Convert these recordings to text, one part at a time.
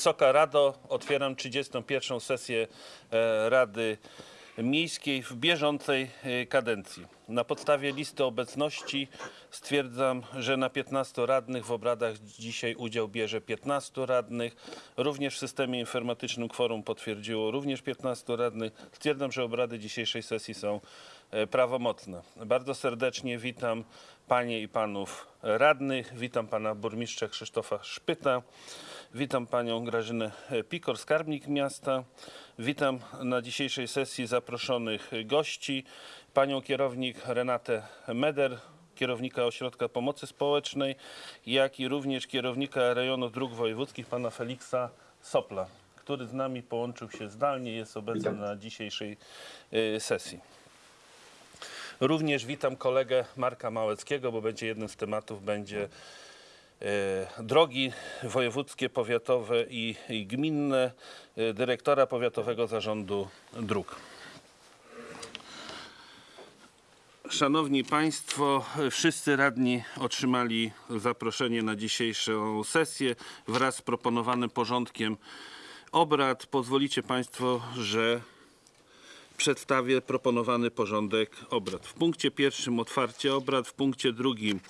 Wysoka Rado, otwieram 31. sesję e, Rady Miejskiej w bieżącej e, kadencji. Na podstawie listy obecności stwierdzam, że na 15 radnych w obradach dzisiaj udział bierze 15 radnych. Również w systemie informatycznym kworum potwierdziło również 15 radnych. Stwierdzam, że obrady dzisiejszej sesji są e, prawomocne. Bardzo serdecznie witam panie i panów radnych. Witam pana burmistrza Krzysztofa Szpyta. Witam panią Grażynę Pikor, skarbnik miasta. Witam na dzisiejszej sesji zaproszonych gości. Panią kierownik Renatę Meder, kierownika Ośrodka Pomocy Społecznej, jak i również kierownika rejonu dróg wojewódzkich, pana Feliksa Sopla, który z nami połączył się zdalnie, jest obecny na dzisiejszej y, sesji. Również witam kolegę Marka Małeckiego, bo będzie jednym z tematów będzie drogi wojewódzkie, powiatowe i, i gminne, e, dyrektora Powiatowego Zarządu Dróg. Szanowni Państwo, wszyscy radni otrzymali zaproszenie na dzisiejszą sesję wraz z proponowanym porządkiem obrad. Pozwolicie Państwo, że przedstawię proponowany porządek obrad. W punkcie pierwszym otwarcie obrad, w punkcie drugim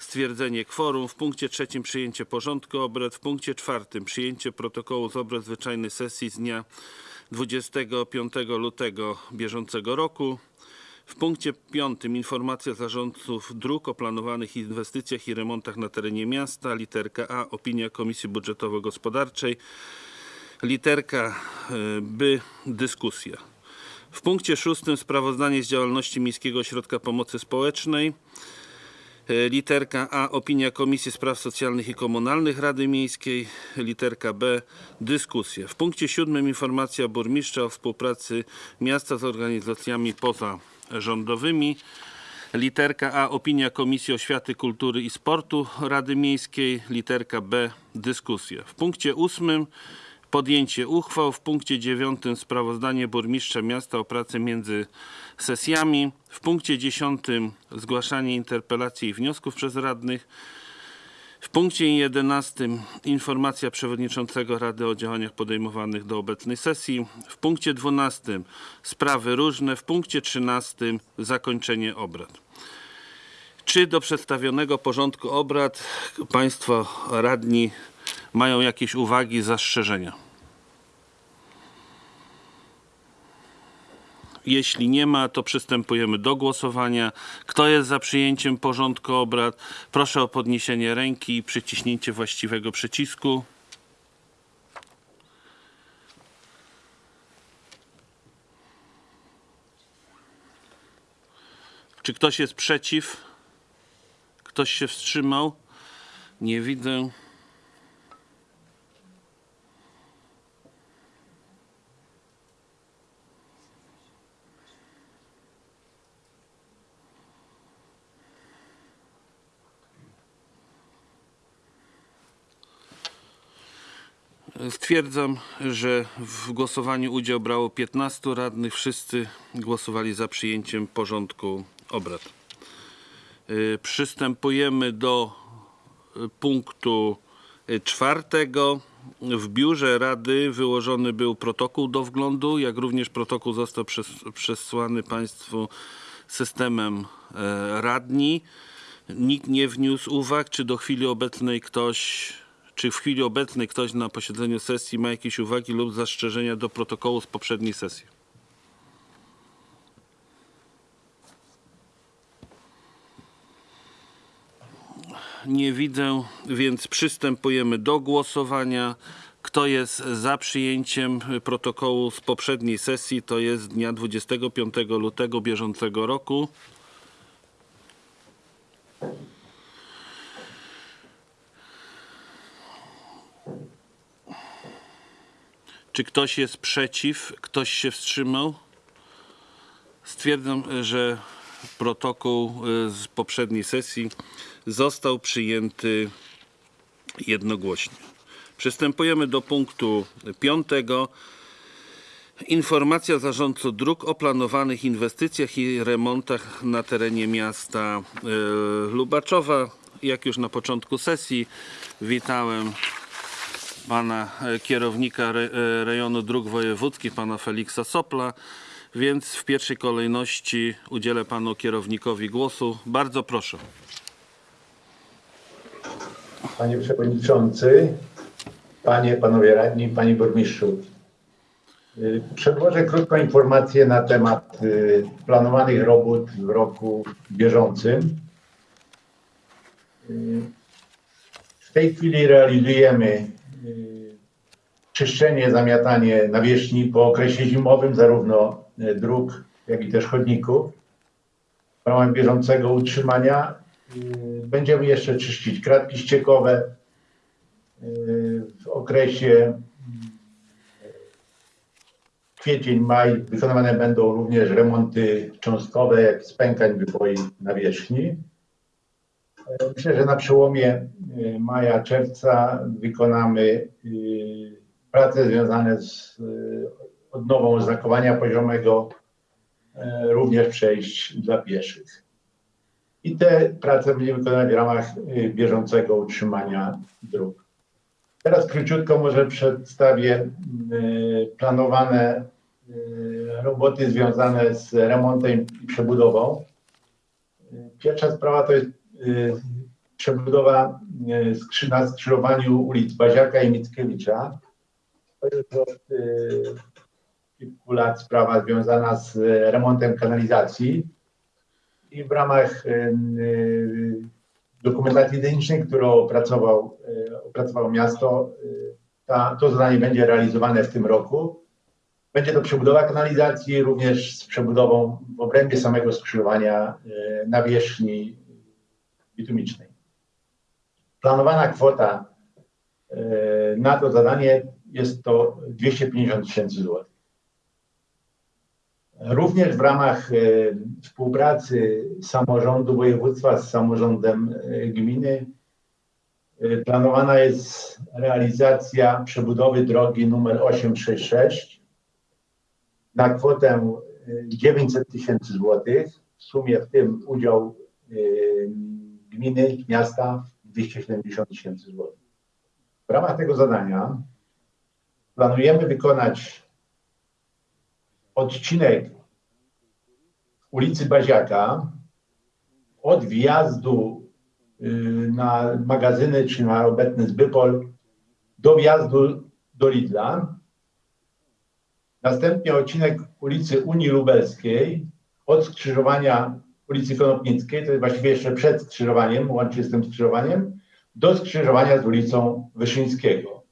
stwierdzenie kworum, w punkcie trzecim przyjęcie porządku obrad, w punkcie czwartym przyjęcie protokołu z obrad zwyczajnej sesji z dnia 25 lutego bieżącego roku. W punkcie piątym informacja zarządców dróg o planowanych inwestycjach i remontach na terenie miasta. Literka A opinia Komisji Budżetowo-Gospodarczej. Literka y, B dyskusja. W punkcie szóstym sprawozdanie z działalności Miejskiego Ośrodka Pomocy Społecznej. E, Literka A opinia Komisji Spraw Socjalnych i Komunalnych Rady Miejskiej. Literka B dyskusja. W punkcie siódmym informacja burmistrza o współpracy miasta z organizacjami pozarządowymi. Literka A opinia Komisji Oświaty, Kultury i Sportu Rady Miejskiej. Literka B dyskusja. W punkcie ósmym podjęcie uchwał. W punkcie dziewiątym sprawozdanie burmistrza miasta o pracy między sesjami. W punkcie dziesiątym zgłaszanie interpelacji i wniosków przez radnych. W punkcie 11 informacja przewodniczącego Rady o działaniach podejmowanych do obecnej sesji. W punkcie 12 sprawy różne. W punkcie 13 zakończenie obrad. Czy do przedstawionego porządku obrad Państwo radni mają jakieś uwagi, zastrzeżenia? Jeśli nie ma, to przystępujemy do głosowania. Kto jest za przyjęciem porządku obrad? Proszę o podniesienie ręki i przyciśnięcie właściwego przycisku. Czy ktoś jest przeciw? Ktoś się wstrzymał? Nie widzę. Stwierdzam, że w głosowaniu udział brało 15 radnych. Wszyscy głosowali za przyjęciem porządku obrad. Y, Przystępujemy do y, punktu y, czwartego. W biurze Rady wyłożony był protokół do wglądu, jak również protokół został przes przesłany Państwu systemem e, radni. Nikt nie wniósł uwag, czy do chwili obecnej ktoś, czy w chwili obecnej ktoś na posiedzeniu sesji ma jakieś uwagi lub zastrzeżenia do protokołu z poprzedniej sesji. Nie widzę, więc przystępujemy do głosowania. Kto jest za przyjęciem protokołu z poprzedniej sesji, to jest dnia 25 lutego bieżącego roku. Czy ktoś jest przeciw? Ktoś się wstrzymał? Stwierdzam, że protokół y, z poprzedniej sesji został przyjęty jednogłośnie. Przystępujemy do punktu piątego. Informacja zarządców dróg o planowanych inwestycjach i remontach na terenie miasta y, Lubaczowa. Jak już na początku sesji witałem pana e, kierownika e, rejonu dróg wojewódzkich, pana Feliksa Sopla. Więc w pierwszej kolejności udzielę panu kierownikowi głosu. Bardzo proszę. Panie Przewodniczący, Panie, Panowie Radni, Panie Burmistrzu. Y, Przedłożę krótką informację na temat planowanych robót w roku bieżącym. W tej chwili realizujemy czyszczenie, zamiatanie nawierzchni po okresie zimowym, zarówno y, dróg, jak i też chodników. W ramach bieżącego utrzymania y, będziemy jeszcze czyścić kratki ściekowe, y, w okresie kwiecień, maj wykonywane będą również remonty cząstkowe, jak spękań wypoi nawierzchni. Myślę, że na przełomie y, maja, czerwca wykonamy y, prace związane z y, odnową oznakowania poziomego, również przejść dla pieszych. I te prace będziemy wykonywać w ramach bieżącego utrzymania dróg. Teraz króciutko może przedstawię planowane roboty związane z remontem i przebudową. Pierwsza sprawa to jest przebudowa y, skrzy- na skrzyżowaniu ulic Baziaka i Mickiewicza. To jest od y, kilku lat sprawa związana z remontem kanalizacji i w ramach y, y, dokumentacji technicznej, którą opracował, y, opracowało miasto, y, ta, to zadanie będzie realizowane w tym roku. Będzie to przebudowa kanalizacji, również z przebudową w obrębie samego skrzyżowania y, nawierzchni bitumicznej. Planowana kwota y, na to zadanie jest to 250 tysięcy złotych. Również w ramach e, współpracy samorządu województwa z samorządem e, gminy e, planowana jest realizacja przebudowy drogi numer 866 na kwotę e, 900 tysięcy złotych. W sumie w tym udział e, gminy, miasta 270 tysięcy złotych. W ramach tego zadania planujemy wykonać odcinek ulicy Baziaka od wjazdu y, na magazyny czy na obecny Zbypol do wjazdu do Lidla. Następnie odcinek ulicy Unii Lubelskiej od skrzyżowania ulicy Konopnickiej, to jest właściwie jeszcze przed skrzyżowaniem, łącznie z tym skrzyżowaniem, do skrzyżowania z ulicą Wyszyńskiego.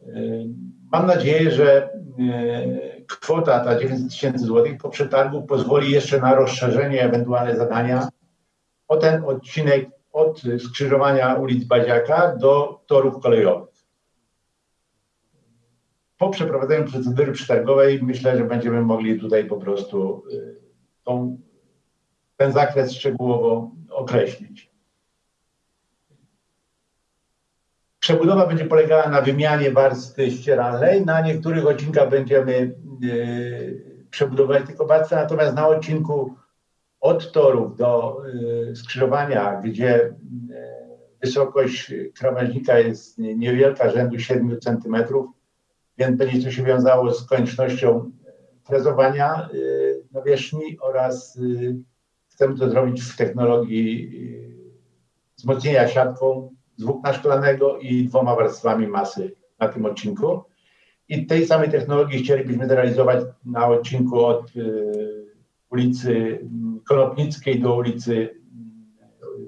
Y, Mam nadzieję, że y, kwota ta 900 tysięcy złotych po przetargu pozwoli jeszcze na rozszerzenie ewentualne zadania o ten odcinek od skrzyżowania ulic Baziaka do torów kolejowych. Po przeprowadzeniu procedury przetargowej myślę, że będziemy mogli tutaj po prostu y, tą, ten zakres szczegółowo określić. Przebudowa będzie polegała na wymianie warstwy ścieralnej. Na niektórych odcinkach będziemy yy, przebudować tylko warstwę, natomiast na odcinku od torów do yy, skrzyżowania, gdzie yy, wysokość krawężnika jest niewielka, rzędu 7 cm, więc będzie to się wiązało z koniecznością frezowania yy, nawierzchni oraz chcemy to zrobić w technologii yy, wzmocnienia siatką z włókna szklanego i dwoma warstwami masy na tym odcinku. I tej samej technologii chcielibyśmy zrealizować na odcinku od y, ulicy Konopnickiej do ulicy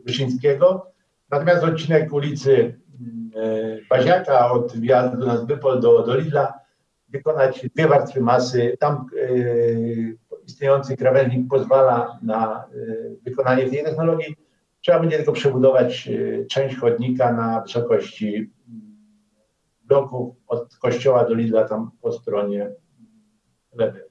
Wyszyńskiego. Natomiast odcinek ulicy y, Baziaka od wjazdu na Zbypol do, do Lidla wykonać dwie warstwy masy. Tam istniejący krawężnik pozwala na y, wykonanie tej technologii. Trzeba będzie tylko przebudować y, część chodnika na wysokości mm, bloków od kościoła do Lidla tam po stronie lewej.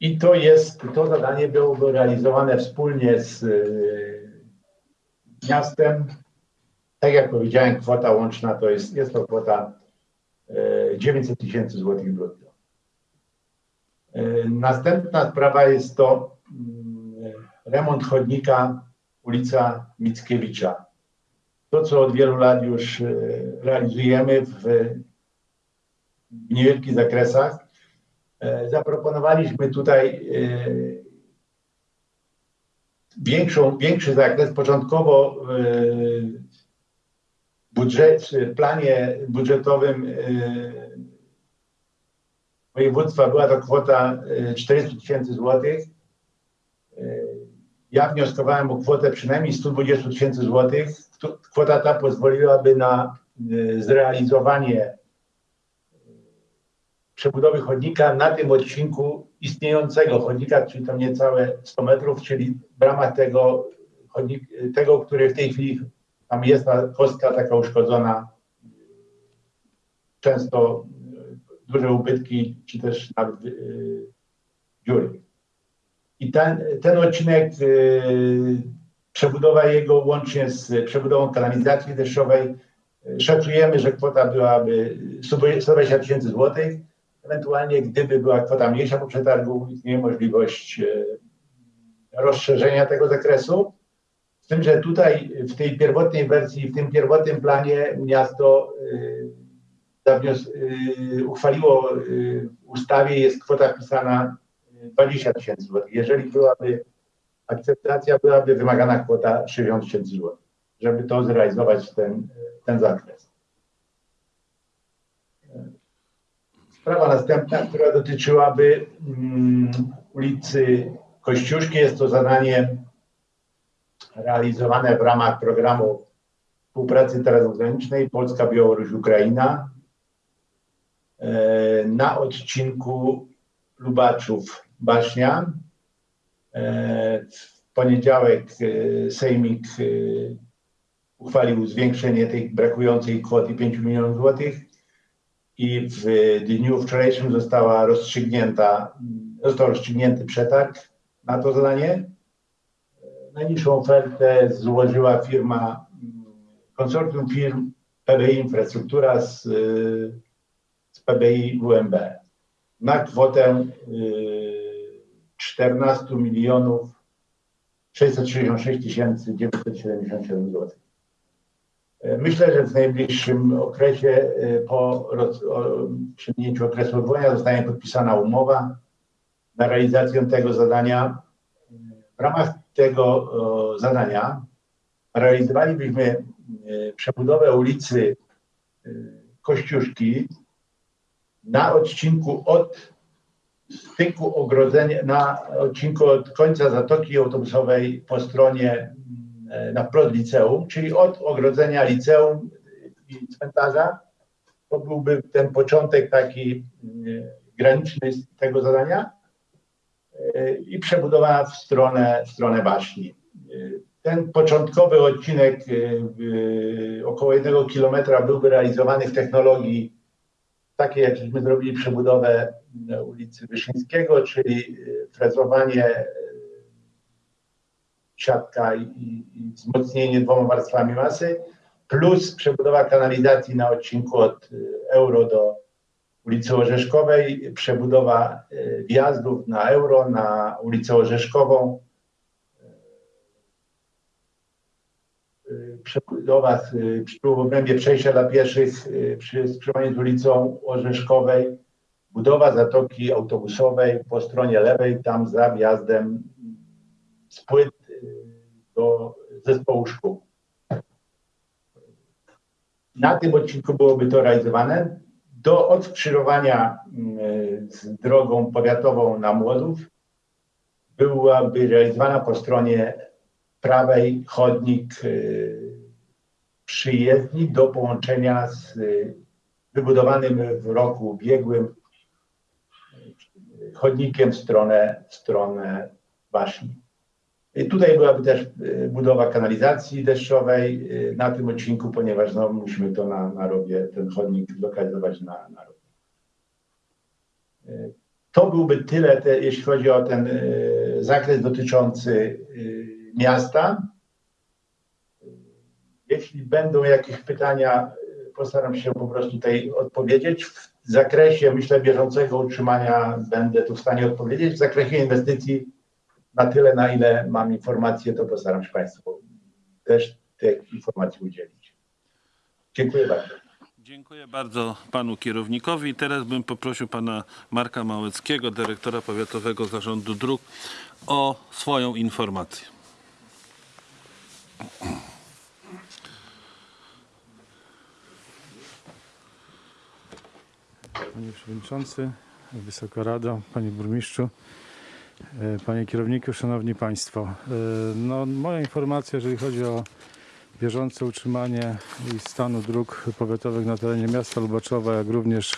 I to jest, to zadanie byłoby realizowane wspólnie z y, miastem. Tak jak powiedziałem, kwota łączna to jest, jest to kwota y, 900 tysięcy złotych brutto. Y, Następna sprawa jest to mm, remont chodnika ulica Mickiewicza. To, co od wielu lat już e, realizujemy w, niewielkich zakresach. E, Zaproponowaliśmy tutaj e, większą, większy zakres. Początkowo w planie budżetowym e, województwa była to kwota e, 400 tysięcy złotych. E, Ja wnioskowałem o kwotę przynajmniej 120 tysięcy złotych. Kwota ta pozwoliłaby na zrealizowanie przebudowy chodnika na tym odcinku istniejącego chodnika, czyli tam niecałe 100 metrów, czyli w ramach tego, chodnik, tego który w tej chwili tam jest kostka taka uszkodzona, często e, duże ubytki, czy też nawet e, dziury. I ten, ten odcinek, e, przebudowa jego łącznie z przebudową kanalizacji deszczowej, szacujemy, że kwota byłaby 120 tysięcy złotych. Ewentualnie gdyby była kwota mniejsza po przetargu, istnieje możliwość e, rozszerzenia tego zakresu. Z tym, że tutaj w tej pierwotnej wersji, w tym pierwotnym planie miasto y, zawnios- y, uchwaliło y, w ustawie, jest kwota wpisana y, 20 tysięcy złotych. Jeżeli byłaby akceptacja, byłaby wymagana kwota 60 tysięcy złotych, żeby to zrealizować ten, ten zakres. Sprawa następna, która dotyczyłaby mm, ulicy Kościuszki, jest to zadanie realizowane w ramach programu współpracy transgranicznej Polska-Białoruś-Ukraina e, na odcinku Lubaczów-Baśnia. E, W poniedziałek e, Sejmik uchwalił zwiększenie tej brakującej kwoty 5 milionów złotych i w dniu wczorajszym została rozstrzygnięta, został rozstrzygnięty przetarg na to zadanie. Najniższą ofertę złożyła firma, mm, konsorcjum firm PBI Infrastruktura z, y, z PBI WMB na kwotę y, 14 milionów 666 tysięcy 977 zł. E, Myślę, że w najbliższym okresie y, po przyjęciu okresu odwołania zostanie podpisana umowa na realizację tego zadania. Ramach tego o, zadania realizowalibyśmy e, przebudowę ulicy e, Kościuszki na odcinku od styku ogrodzenia, na odcinku od końca Zatoki Autobusowej po stronie na wprost liceum, czyli od ogrodzenia liceum i cmentarza. To byłby ten początek taki graniczny tego zadania i przebudowana w stronę, w stronę baśni. Ten początkowy odcinek y, około jednego kilometra byłby realizowany w technologii takiej, jak żeśmy zrobili przebudowę y, ulicy Wyszyńskiego, czyli y, frezowanie, y, siatka i, i wzmocnienie dwoma warstwami masy, plus przebudowa kanalizacji na odcinku od y, Euro do ulicy Orzeszkowej, przebudowa y, wjazdów na Euro, na ulicę Orzeszkową, y, przebudowa w obrębie przejścia dla pieszych przy skrzyżowaniu z ulicą Orzeszkowej, budowa zatoki autobusowej po stronie lewej, tam za wjazdem z płyt do zespołu szkół. Na tym odcinku byłoby to realizowane. Do odkrzyżowania y, z drogą powiatową na Młodów byłaby realizowana po stronie prawej chodnik y, przyjezdni do połączenia z y, wybudowanym w roku ubiegłym y, chodnikiem w stronę, w stronę Waśni. I Tutaj byłaby też y, budowa kanalizacji deszczowej y, na tym odcinku, ponieważ no, musimy to na, na rowie, ten chodnik zlokalizować na, na rowie. Y, To byłby tyle, te, jeśli chodzi o ten y, zakres dotyczący y, miasta. Jeśli będą jakieś pytania, y, postaram się po prostu tutaj odpowiedzieć. W zakresie, myślę, bieżącego utrzymania będę tu w stanie odpowiedzieć. W zakresie inwestycji na tyle, na ile mam informacje, to postaram się Państwu też tych informacji udzielić. Dziękuję bardzo. Dziękuję bardzo panu kierownikowi. Teraz bym poprosił pana Marka Małeckiego, dyrektora Powiatowego Zarządu Dróg, o swoją informację. Panie Przewodniczący, Wysoka Rado, Panie Burmistrzu, Panie Kierowniku, Szanowni Państwo. E, No, moja informacja, jeżeli chodzi o bieżące utrzymanie i stanu dróg powiatowych na terenie miasta Lubaczowa, jak również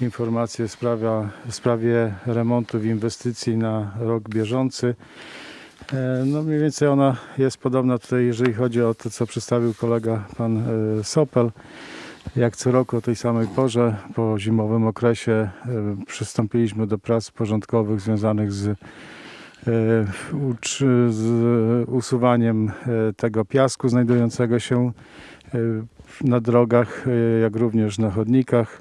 informacje w sprawie, w sprawie remontów i inwestycji na rok bieżący. E, No mniej więcej ona jest podobna tutaj, jeżeli chodzi o to, co przedstawił kolega pan e, Sopel. Jak co roku o tej samej porze, po zimowym okresie, e, przystąpiliśmy do prac porządkowych związanych z, e, z usuwaniem e, tego piasku znajdującego się na drogach, jak również na chodnikach,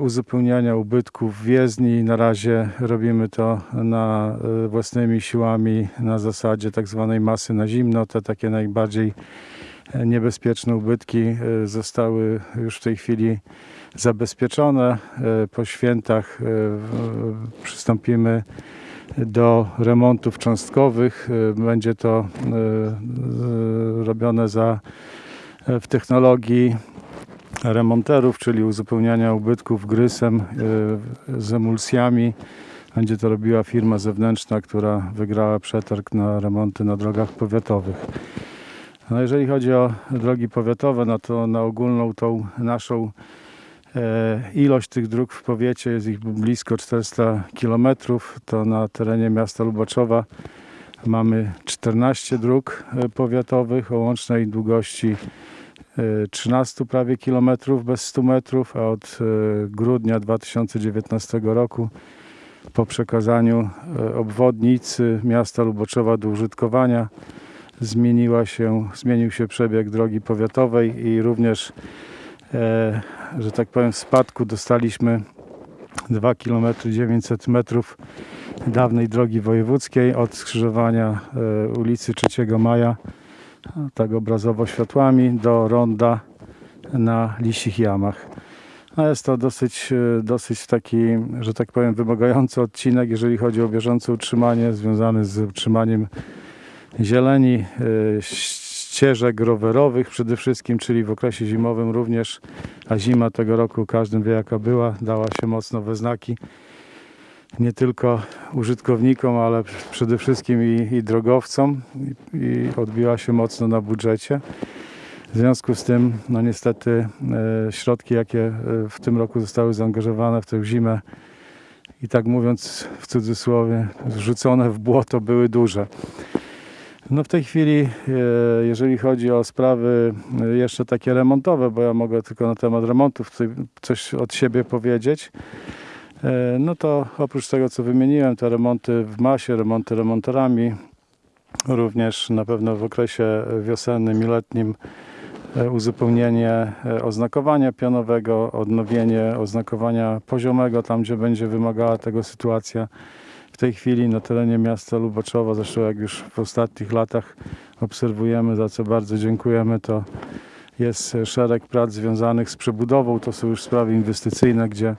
uzupełniania ubytków w jezdni. Na razie robimy to na własnymi siłami na zasadzie tak zwanej masy na zimno. Te takie najbardziej niebezpieczne ubytki e, zostały już w tej chwili zabezpieczone. E, Po świętach e, przystąpimy do remontów cząstkowych. Będzie to robione za, w technologii remonterów, czyli uzupełniania ubytków grysem z emulsjami. Będzie to robiła firma zewnętrzna, która wygrała przetarg na remonty na drogach powiatowych. No jeżeli chodzi o drogi powiatowe, no to na ogólną tą naszą e, ilość tych dróg w powiecie jest ich blisko 400 km. To na terenie miasta Lubaczowa mamy 14 dróg e, powiatowych o łącznej długości e, 13 prawie kilometrów bez 100 metrów, a od e, grudnia 2019 roku po przekazaniu e, obwodnicy miasta Luboczowa do użytkowania zmieniła się, zmienił się przebieg drogi powiatowej i również, e, że tak powiem, w spadku dostaliśmy 2 km 900 metrów dawnej drogi wojewódzkiej od skrzyżowania e, ulicy 3 Maja, tak obrazowo światłami, do ronda na Lisich Jamach. No jest to dosyć, e, dosyć taki, że tak powiem, wymagający odcinek, jeżeli chodzi o bieżące utrzymanie związany z utrzymaniem zieleni, e, ścieżek rowerowych przede wszystkim, czyli w okresie zimowym również, a zima tego roku każdy wie jaka była, dała się mocno we znaki nie tylko użytkownikom, ale przede wszystkim i, i drogowcom i, i odbiła się mocno na budżecie. W związku z tym, no niestety, e, środki, jakie e, w tym roku zostały zaangażowane w tę zimę, i tak mówiąc w cudzysłowie, zrzucone w błoto, były duże. No w tej chwili, e, jeżeli chodzi o sprawy e, jeszcze takie remontowe, bo ja mogę tylko na temat remontów coś od siebie powiedzieć, e, no to oprócz tego, co wymieniłem, te remonty w masie, remonty remonterami, również na pewno w okresie wiosennym i letnim uzupełnienie oznakowania pionowego, odnowienie oznakowania poziomego tam, gdzie będzie wymagała tego sytuacja. W tej chwili na terenie miasta Lubaczowa, zresztą jak już w ostatnich latach obserwujemy, za co bardzo dziękujemy, to jest szereg prac związanych z przebudową. To są już sprawy inwestycyjne, gdzie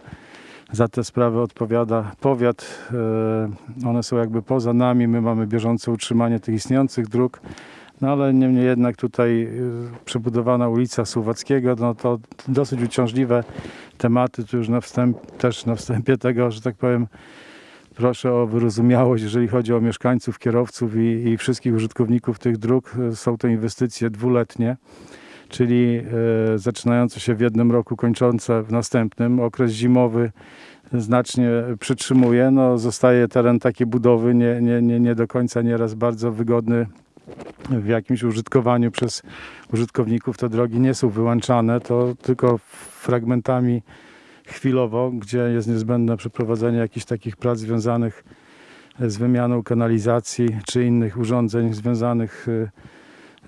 za te sprawy odpowiada powiat. E, One są jakby poza nami. My mamy bieżące utrzymanie tych istniejących dróg. No ale niemniej jednak tutaj e, przebudowana ulica Słowackiego, no to dosyć uciążliwe tematy. Tu już na wstęp, też na wstępie tego, że tak powiem, proszę o wyrozumiałość, jeżeli chodzi o mieszkańców, kierowców i, i wszystkich użytkowników tych dróg. Są to inwestycje dwuletnie, czyli e, zaczynające się w jednym roku, kończące w następnym. Okres zimowy znacznie przytrzymuje. No, zostaje teren takiej budowy nie, nie, nie, nie do końca nieraz bardzo wygodny w jakimś użytkowaniu przez użytkowników. Te drogi nie są wyłączane, to tylko fragmentami chwilowo, gdzie jest niezbędne przeprowadzenie jakichś takich prac związanych z wymianą kanalizacji czy innych urządzeń związanych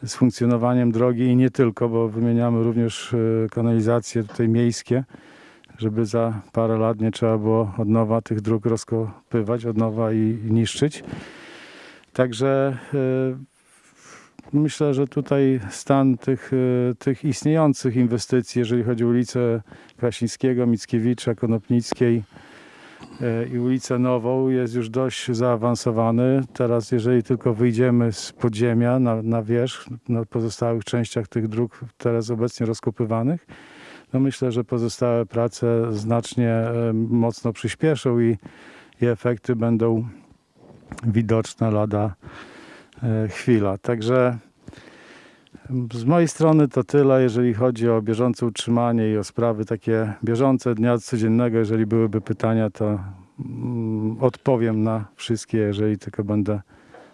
e, z funkcjonowaniem drogi i nie tylko, bo wymieniamy również e, kanalizacje tutaj miejskie, żeby za parę lat nie trzeba było od nowa tych dróg rozkopywać, od nowa i, niszczyć. Także e, myślę, że tutaj stan tych, e, tych istniejących inwestycji, jeżeli chodzi o ulicę Krasińskiego, Mickiewicza, Konopnickiej e, i ulicę Nową jest już dość zaawansowany. Teraz jeżeli tylko wyjdziemy z podziemia na, na wierzch, na pozostałych częściach tych dróg teraz obecnie rozkopywanych, no myślę, że pozostałe prace znacznie e, mocno przyspieszą i, i efekty będą widoczne lada chwila. Także z mojej strony to tyle, jeżeli chodzi o bieżące utrzymanie i o sprawy takie bieżące dnia codziennego. Jeżeli byłyby pytania, to mm, odpowiem na wszystkie, jeżeli tylko będę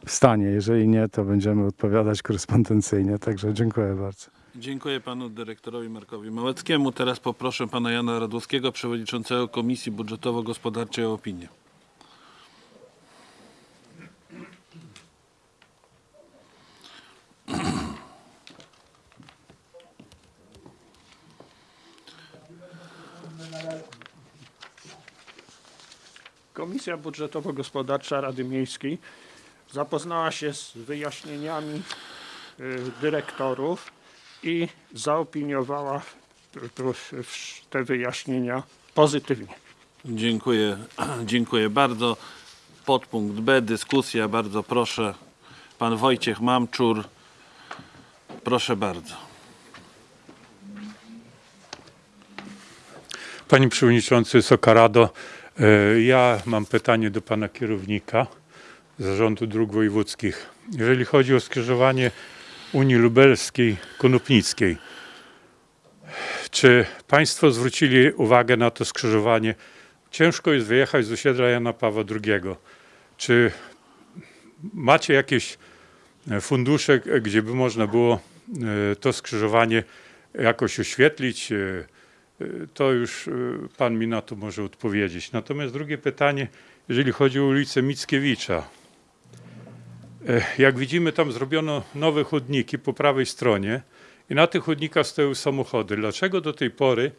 w stanie. Jeżeli nie, to będziemy odpowiadać korespondencyjnie. Także dziękuję bardzo. Dziękuję panu dyrektorowi Markowi Małeckiemu. Teraz poproszę pana Jana Radłowskiego, przewodniczącego Komisji Budżetowo-Gospodarczej o opinię. Komisja Budżetowo-Gospodarcza Rady Miejskiej zapoznała się z wyjaśnieniami y, dyrektorów i zaopiniowała tu w- te wyjaśnienia pozytywnie. Dziękuję, dziękuję bardzo. Podpunkt B, dyskusja, bardzo proszę. Pan Wojciech Mamczur, proszę bardzo. Panie Przewodniczący Sokarado, ja mam pytanie do Pana Kierownika Zarządu Dróg Wojewódzkich. Jeżeli chodzi o skrzyżowanie Unii Lubelskiej, Konopnickiej, czy Państwo zwrócili uwagę na to skrzyżowanie? Ciężko jest wyjechać z osiedla Jana Pawła II. Czy macie jakieś e, fundusze, e, gdzie by można było e, to skrzyżowanie jakoś oświetlić? To już y, pan mi na to może odpowiedzieć. Natomiast drugie pytanie, jeżeli chodzi o ulicę Mickiewicza. E, Jak widzimy, tam zrobiono nowe chodniki po prawej stronie i na tych chodnikach stoją samochody. Dlaczego do tej pory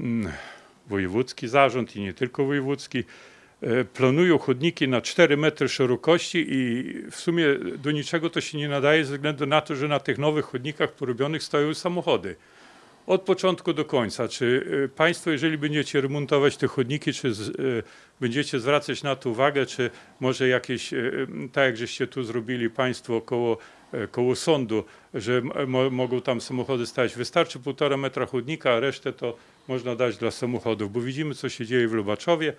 mm, wojewódzki zarząd i nie tylko wojewódzki e, planują chodniki na 4 metry szerokości i w sumie do niczego to się nie nadaje ze względu na to, że na tych nowych chodnikach porobionych stoją samochody od początku do końca. Czy y, Państwo, jeżeli będziecie remontować te chodniki, czy z, y, będziecie zwracać na to uwagę, czy może jakieś, y, tak jak żeście tu zrobili Państwo koło, koło sądu, że mo, mogą tam samochody stać. Wystarczy półtora metra chodnika, a resztę to można dać dla samochodów, bo widzimy, co się dzieje w Lubaczowie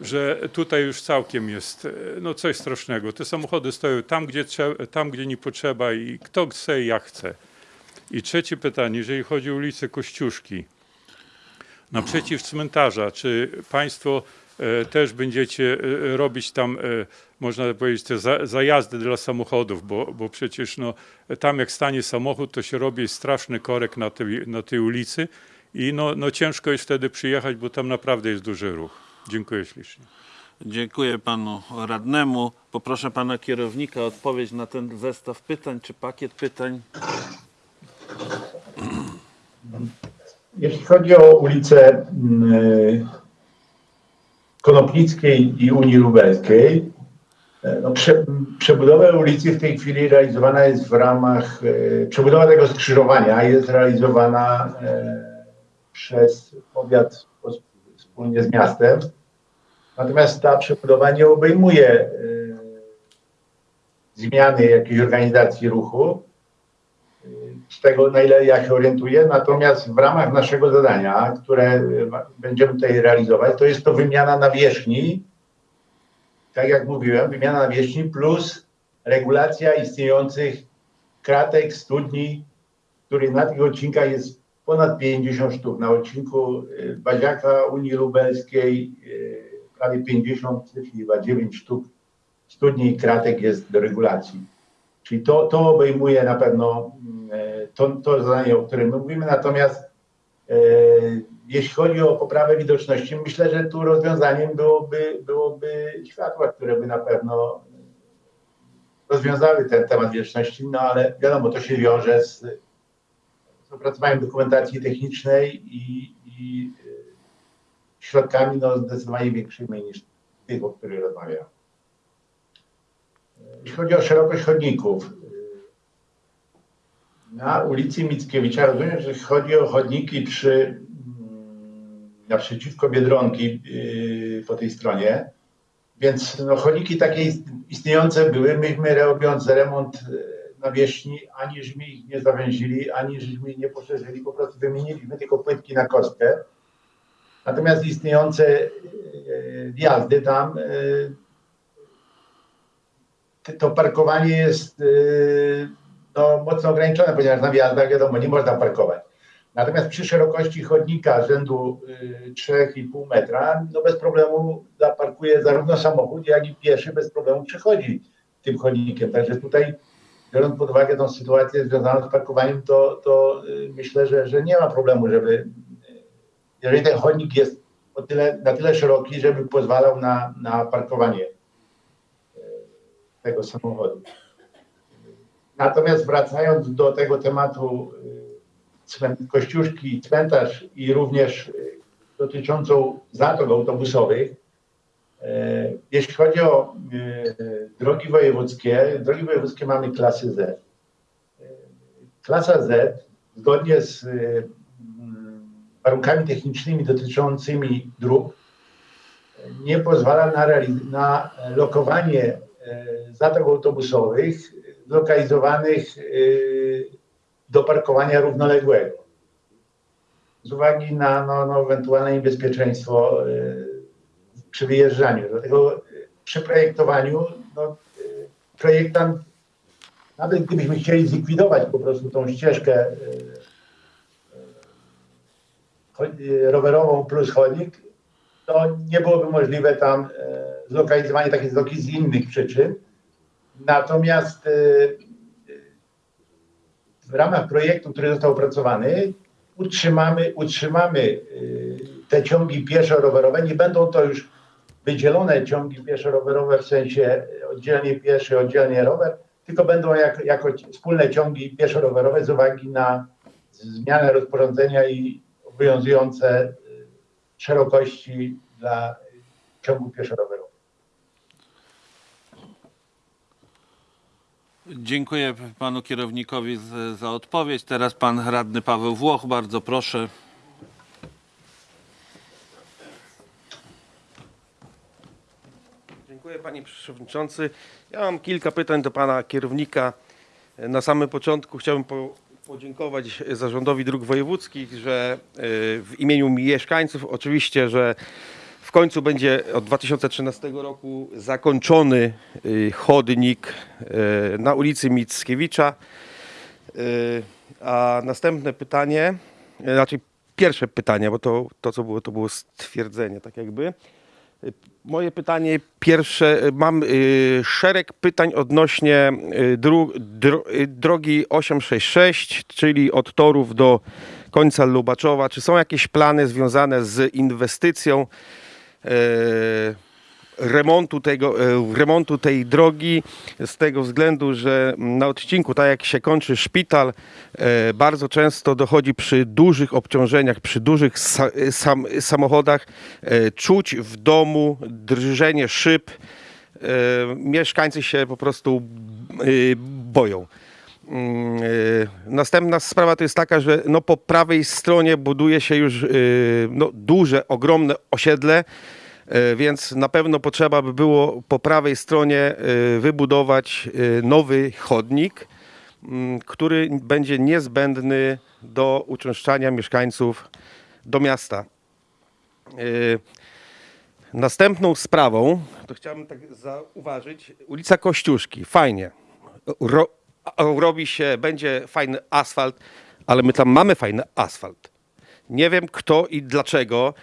że tutaj już całkiem jest no coś strasznego. Te samochody stoją tam, gdzie, tam, gdzie nie potrzeba i kto chce, jak chce. I trzecie pytanie, jeżeli chodzi o ulicę Kościuszki, naprzeciw cmentarza, czy Państwo e, też będziecie e, robić tam, e, można powiedzieć, te za, zajazdy dla samochodów, bo, bo przecież no, tam jak stanie samochód, to się robi straszny korek na tej, na tej ulicy i no, no ciężko jest wtedy przyjechać, bo tam naprawdę jest duży ruch. Dziękuję ślicznie. Dziękuję panu radnemu. Poproszę pana kierownika o odpowiedź na ten zestaw pytań, czy pakiet pytań. Jeśli chodzi o ulicę mm, Konopnickiej i Unii Lubelskiej, e, no, prze, przebudowa ulicy w tej chwili realizowana jest w ramach, e, przebudowa tego skrzyżowania jest realizowana e, przez powiat wspólnie z miastem. Natomiast ta przebudowa nie obejmuje zmiany jakiejś organizacji ruchu z tego, na ile ja się orientuję. Natomiast w ramach naszego zadania, które y, będziemy tutaj realizować, to jest to wymiana nawierzchni. Tak jak mówiłem, wymiana nawierzchni plus regulacja istniejących kratek, studni, których na tych odcinkach jest ponad 50 sztuk. Na odcinku y, Baziaka Unii Lubelskiej y, prawie 50, czyli chyba 9 sztuk studni i kratek jest do regulacji. Czyli to, to obejmuje na pewno mm, e, to, to zadanie, o którym my mówimy. Natomiast e, jeśli chodzi o poprawę widoczności, myślę, że tu rozwiązaniem byłoby, byłoby światła, które by na pewno rozwiązały ten temat widoczności, no ale wiadomo, to się wiąże z, z opracowaniem dokumentacji technicznej i, i e, środkami no, zdecydowanie większymi niż tych, o których rozmawiam. Jeśli chodzi o szerokość chodników, na ulicy Mickiewicza rozumiem, że chodzi o chodniki przy, mm, naprzeciwko Biedronki yy, po tej stronie. Więc no, chodniki takie ist- istniejące były. Myśmy robiąc remont yy, nawierzchni, ani żeśmy ich nie zawęzili, ani żeśmy ich nie poszerzyli, po prostu wymieniliśmy tylko płytki na kostkę. Natomiast istniejące yy, wjazdy tam, yy, to parkowanie jest no, mocno ograniczone, ponieważ na wjazdach wiadomo, nie można parkować. Natomiast przy szerokości chodnika rzędu y, 3,5 metra, no bez problemu zaparkuje zarówno samochód, jak i pieszy bez problemu przechodzi tym chodnikiem. Także tutaj, biorąc pod uwagę tą sytuację związaną z parkowaniem, to, to y, myślę, że, że nie ma problemu, żeby, y, jeżeli ten chodnik jest tyle, na tyle szeroki, żeby pozwalał na, na parkowanie y, tego samochodu. Natomiast wracając do tego tematu y, Kościuszki, cmentarz i również y, dotyczącą zatok autobusowych, y, jeśli chodzi o drogi wojewódzkie, drogi wojewódzkie mamy klasy Z. Klasa Z zgodnie z mm, warunkami technicznymi dotyczącymi dróg nie pozwala na, na lokowanie zatok autobusowych zlokalizowanych y, do parkowania równoległego. Z uwagi na no, no, ewentualne niebezpieczeństwo y, przy wyjeżdżaniu. Dlatego przy projektowaniu no, y, projektant, nawet gdybyśmy chcieli zlikwidować po prostu tą ścieżkę rowerową plus chodnik, to nie byłoby możliwe tam zlokalizowanie takiej drogi z innych przyczyn. Natomiast y, y, w ramach projektu, który został opracowany, utrzymamy, utrzymamy y, te ciągi pieszo-rowerowe. Nie będą to już wydzielone ciągi pieszo-rowerowe w sensie oddzielnie pieszy, oddzielnie rower, tylko będą jak, jako wspólne ciągi pieszo-rowerowe z uwagi na zmianę rozporządzenia i obowiązujące szerokości dla ciągu pieszo-rowerowego. Dziękuję panu kierownikowi za odpowiedź. Teraz pan radny Paweł Włoch, bardzo proszę. Dziękuję panie przewodniczący. Ja mam kilka pytań do pana kierownika. Na samym początku chciałbym po, podziękować zarządowi dróg wojewódzkich, że y, w imieniu mieszkańców oczywiście, że w końcu będzie od 2013 roku zakończony y, chodnik y, na ulicy Mickiewicza. Y, A następne pytanie, znaczy pierwsze pytanie, bo to, to co było, to było stwierdzenie, tak jakby. Moje pytanie pierwsze, mam szereg pytań odnośnie dro, drogi 866, czyli od Torów do końca Lubaczowa. Czy są jakieś plany związane z inwestycją remontu, tego, e, remontu tej drogi z tego względu, że na odcinku, tak jak się kończy szpital, e, bardzo często dochodzi przy dużych obciążeniach, przy dużych sa, e, sam, samochodach e, czuć w domu drżenie szyb. E, Mieszkańcy się po prostu e, boją. Mm, y, Następna sprawa to jest taka, że no po prawej stronie buduje się już y, no duże, ogromne osiedle, y, więc na pewno potrzeba by było po prawej stronie wybudować nowy chodnik, mm, który będzie niezbędny do uczęszczania mieszkańców do miasta. Następną sprawą, to chciałbym tak zauważyć, ulica Kościuszki, fajnie. Ro, robi się, będzie fajny asfalt, ale my tam mamy fajny asfalt. Nie wiem kto i dlaczego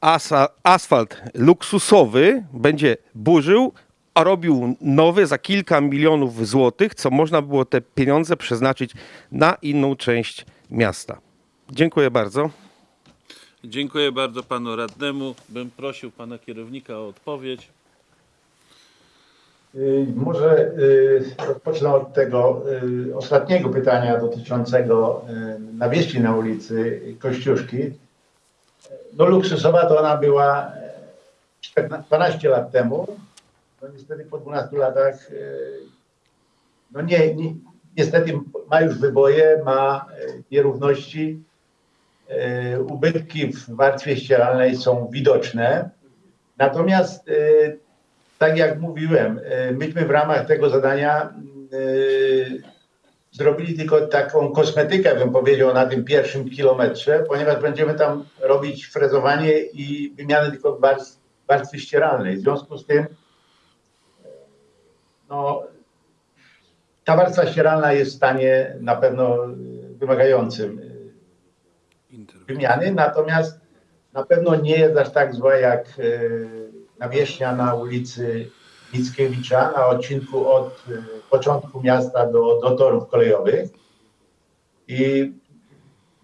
asa, asfalt luksusowy będzie burzył, a robił nowy za kilka milionów złotych, co można było te pieniądze przeznaczyć na inną część miasta. Dziękuję bardzo. Dziękuję bardzo panu radnemu. Bym prosił pana kierownika o odpowiedź. Y, Może y, rozpocznę od tego y, ostatniego pytania dotyczącego y, nawierzchni na ulicy Kościuszki. No luksusowa to ona była e, 14 lat temu. no niestety po 12 latach, no nie, nie, niestety ma już wyboje, ma nierówności, ubytki w warstwie ścieralnej są widoczne. Natomiast, tak jak mówiłem, e, myśmy w ramach tego zadania e, zrobili tylko taką kosmetykę, bym powiedział, na tym pierwszym kilometrze, ponieważ będziemy tam robić frezowanie i wymianę tylko warstw, warstwy ścieralnej. W związku z tym e, no, ta warstwa ścieralna jest w stanie na pewno wymagającym wymiany, natomiast na pewno nie jest aż tak zła jak nawierzchnia na ulicy Mickiewicza na odcinku od e, początku miasta do, do torów kolejowych. I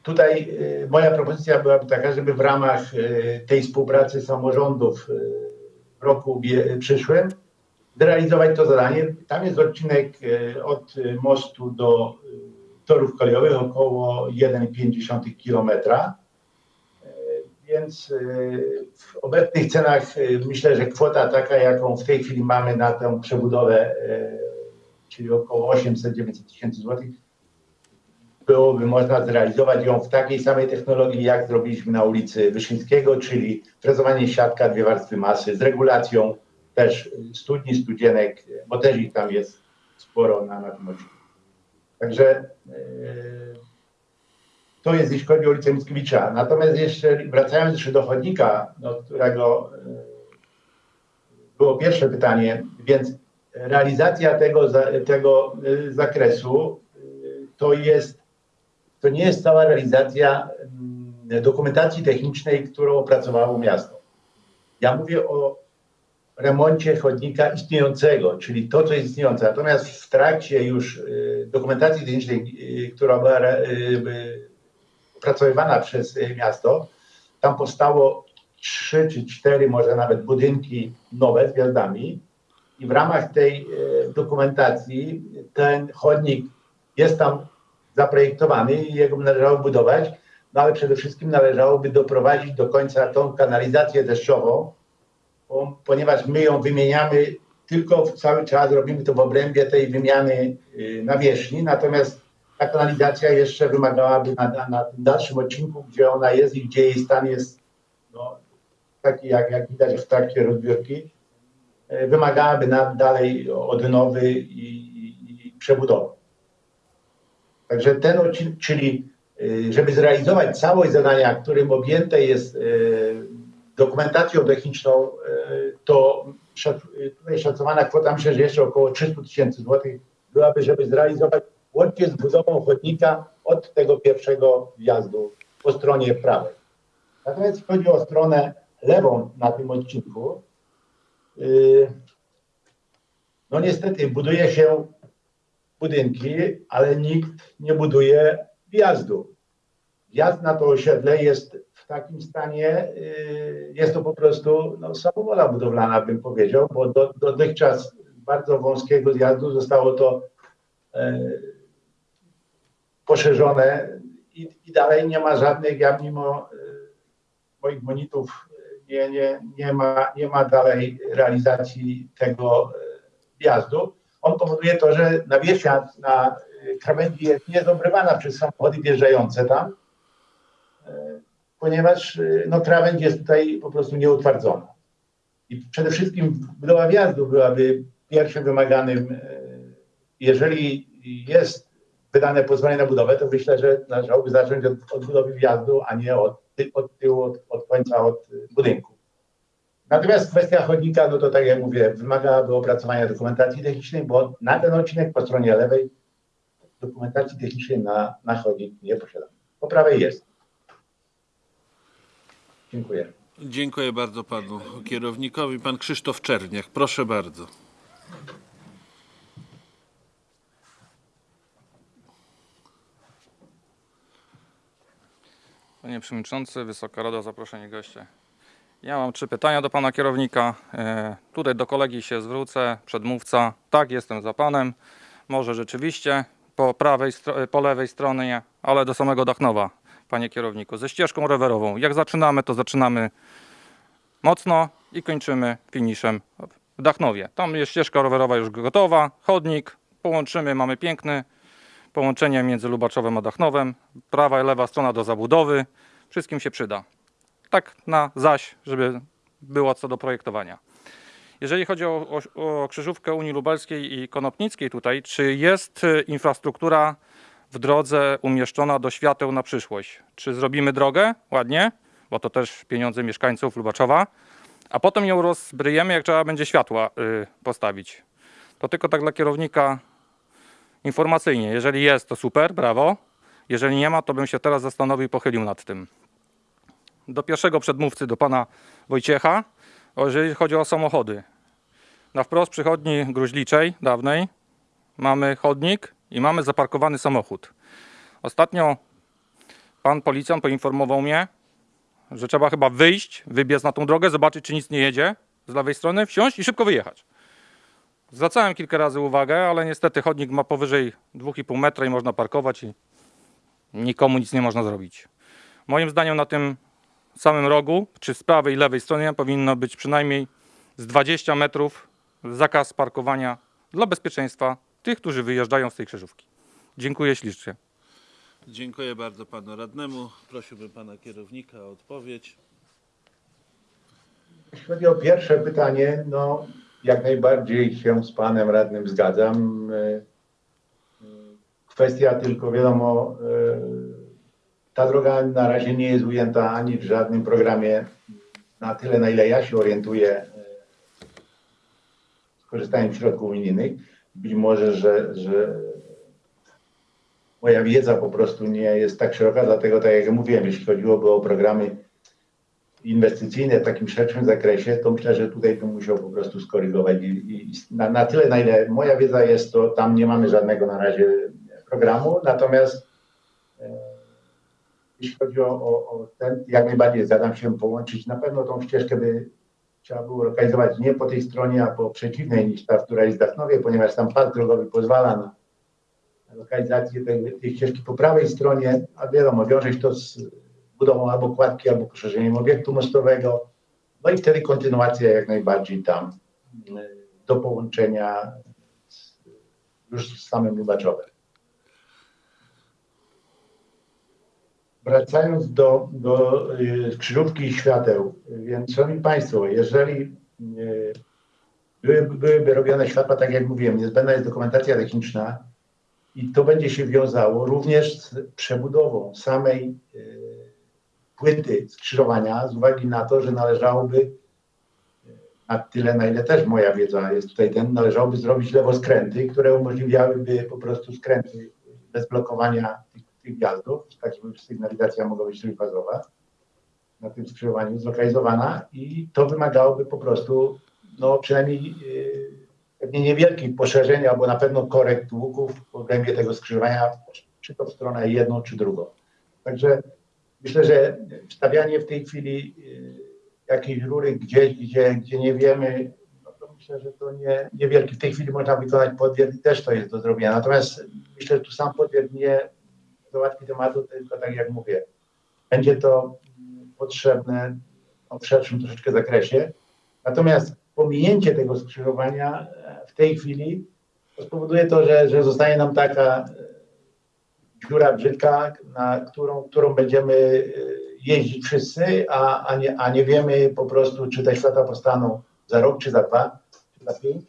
tutaj e, moja propozycja byłaby taka, żeby w ramach e, tej współpracy samorządów w roku przyszłym zrealizować to zadanie. Tam jest odcinek od mostu do torów kolejowych około 1,5 kilometra. Więc e, w obecnych cenach e, myślę, że kwota taka, jaką w tej chwili mamy na tę przebudowę, e, czyli około 800-900 tysięcy złotych, byłoby można zrealizować ją w takiej samej technologii, jak zrobiliśmy na ulicy Wyszyńskiego, czyli frezowanie siatka, dwie warstwy masy z regulacją też studni, studzienek, bo też ich tam jest sporo na, na tym odcinku. Także to jest jeśli chodzi o ulicę Mickiewicza. Natomiast jeszcze wracając jeszcze do chodnika, do którego e, było pierwsze pytanie, więc realizacja tego, tego e, zakresu e, to jest, to nie jest cała realizacja mm, dokumentacji technicznej, którą opracowało miasto. Ja mówię o remoncie chodnika istniejącego, czyli to, co jest istniejące. Natomiast w trakcie już dokumentacji technicznej, która była opracowywana przez y, miasto, tam powstało trzy czy cztery, może nawet budynki nowe z gwiazdami. I w ramach tej y, dokumentacji ten chodnik jest tam zaprojektowany i jego należało budować, no ale przede wszystkim należałoby doprowadzić do końca tą kanalizację deszczową, ponieważ my ją wymieniamy tylko cały czas, robimy to w obrębie tej wymiany y, nawierzchni, natomiast ta kanalizacja jeszcze wymagałaby na, na, na tym dalszym odcinku, gdzie ona jest i gdzie jej stan jest no, taki, jak, jak widać w trakcie rozbiórki, y, wymagałaby na, dalej odnowy i, i, i przebudowy. Także ten odcinek, czyli y, żeby zrealizować całość zadania, którym objęte jest y, dokumentacją techniczną, to tutaj szacowana kwota myślę, że jeszcze około 300 tysięcy złotych byłaby, żeby zrealizować łącznie z budową chodnika od tego pierwszego wjazdu po stronie prawej. Natomiast jeśli chodzi o stronę lewą na tym odcinku, y, no niestety buduje się budynki, ale nikt nie buduje wjazdu. Wjazd na to osiedle jest w takim stanie, y, jest to po prostu no, samowola budowlana, bym powiedział, bo do, dotychczas bardzo wąskiego zjazdu zostało to e, poszerzone i, i dalej nie ma żadnych, ja mimo e, moich monitów e, nie, nie, nie, ma, nie ma dalej realizacji tego e, wjazdu. On powoduje to, że nawierzchnia na krawędzi jest niezobrywana przez samochody wjeżdżające tam, ponieważ no, krawędź jest tutaj po prostu nieutwardzona. I przede wszystkim budowa wjazdu byłaby pierwszym wymaganym, jeżeli jest wydane pozwolenie na budowę, to myślę, że należałoby zacząć od, od budowy wjazdu, a nie od, od tyłu, od, od końca, od e, budynku. Natomiast kwestia chodnika, no to tak jak mówię, wymagałaby opracowania dokumentacji technicznej, bo na ten odcinek po stronie lewej dokumentacji technicznej na, na chodnik nie posiadamy. Po prawej jest. Dziękuję. Dziękuję bardzo panu kierownikowi. Pan Krzysztof Czerniak, proszę bardzo. Panie Przewodniczący, Wysoka Rado, zaproszeni goście. Ja mam trzy pytania do Pana kierownika. E, tutaj do kolegi się zwrócę, przedmówca. Tak, jestem za Panem. Może rzeczywiście po, prawej, po lewej stronie, ale do samego Dachnowa, Panie kierowniku, ze ścieżką rowerową. Jak zaczynamy, to zaczynamy mocno i kończymy finiszem w Dachnowie. Tam jest ścieżka rowerowa już gotowa, chodnik, połączymy, mamy piękny połączenie między Lubaczowem a Dachnowem, prawa i lewa strona do zabudowy, wszystkim się przyda. Tak na zaś, żeby było co do projektowania. Jeżeli chodzi o, o, o krzyżówkę Unii Lubelskiej i Konopnickiej tutaj, czy jest y, infrastruktura w drodze umieszczona do świateł na przyszłość? Czy zrobimy drogę ładnie, bo to też pieniądze mieszkańców Lubaczowa, a potem ją rozbryjemy, jak trzeba będzie światła y, postawić. To tylko tak dla kierownika informacyjnie. Jeżeli jest, to super, brawo. Jeżeli nie ma, to bym się teraz zastanowił i pochylił nad tym. Do pierwszego przedmówcy, do pana Wojciecha, jeżeli chodzi o samochody. Na wprost przychodni gruźliczej dawnej mamy chodnik i mamy zaparkowany samochód. Ostatnio pan policjant poinformował mnie, że trzeba chyba wyjść, wybiec na tą drogę, zobaczyć, czy nic nie jedzie z lewej strony, wsiąść i szybko wyjechać. Zwracałem kilka razy uwagę, ale niestety chodnik ma powyżej 2,5 metra i można parkować i nikomu nic nie można zrobić. Moim zdaniem na tym samym rogu, czy z prawej i lewej stronie powinno być przynajmniej z 20 metrów zakaz parkowania dla bezpieczeństwa tych, którzy wyjeżdżają z tej krzyżówki. Dziękuję ślicznie. Dziękuję bardzo panu radnemu. Prosiłbym pana kierownika o odpowiedź. Jeśli chodzi o pierwsze pytanie, no jak najbardziej się z panem radnym zgadzam. Y, y, Kwestia tylko wiadomo, y, ta droga na razie nie jest ujęta ani w żadnym programie na tyle, na ile ja się orientuję, skorzystając z środków unijnych. Być może, że, że moja wiedza po prostu nie jest tak szeroka, dlatego tak jak mówiłem, jeśli chodziłoby o programy inwestycyjne w takim szerszym zakresie, to myślę, że tutaj bym musiał po prostu skorygować. I, i na, na tyle, na ile moja wiedza jest, to tam nie mamy żadnego na razie programu. Natomiast e, jeśli chodzi o, o, o ten, jak najbardziej zgadzam się połączyć. Na pewno tą ścieżkę by trzeba było lokalizować nie po tej stronie, a po przeciwnej niż ta, która jest w ponieważ tam pas drogowy pozwala na lokalizację tej, tej ścieżki po prawej stronie, a wiadomo, wiąże się to z budową albo kładki, albo poszerzeniem obiektu mostowego. No i wtedy kontynuacja jak najbardziej tam y, do połączenia z, już z samym Lubaczowem. Wracając do, do y, krzyżówki i świateł, więc Szanowni Państwo, jeżeli y, były, byłyby robione światła, tak jak mówiłem, niezbędna jest dokumentacja techniczna i to będzie się wiązało również z przebudową samej y, płyty skrzyżowania z uwagi na to, że należałoby na tyle, na ile też moja wiedza jest tutaj ten, należałoby zrobić lewoskręty, które umożliwiałyby po prostu skręty bez blokowania tych, tak żeby sygnalizacja mogła być trójfazowa na tym skrzyżowaniu zlokalizowana i to wymagałoby po prostu no przynajmniej yy, pewnie niewielkich poszerzeń albo na pewno korekt łuków w obrębie tego skrzyżowania, czy to w stronę jedną, czy drugą. Także Myślę, że wstawianie w tej chwili y, jakiejś rury gdzieś, gdzie, gdzie nie wiemy, no to myślę, że to nie, niewielki. W tej chwili można wykonać podwier i też to jest do zrobienia. Natomiast myślę, że tu sam podwier nie załatwi tematu, tylko tak jak mówię, będzie to potrzebne no, w szerszym troszeczkę zakresie. Natomiast pominięcie tego skrzyżowania e, w tej chwili spowoduje to, że, że zostanie nam taka dziura brzydka, na którą, którą będziemy y, jeździć wszyscy, a, a, nie, a nie wiemy po prostu, czy te światła powstaną za rok, czy za dwa, czy za pięć.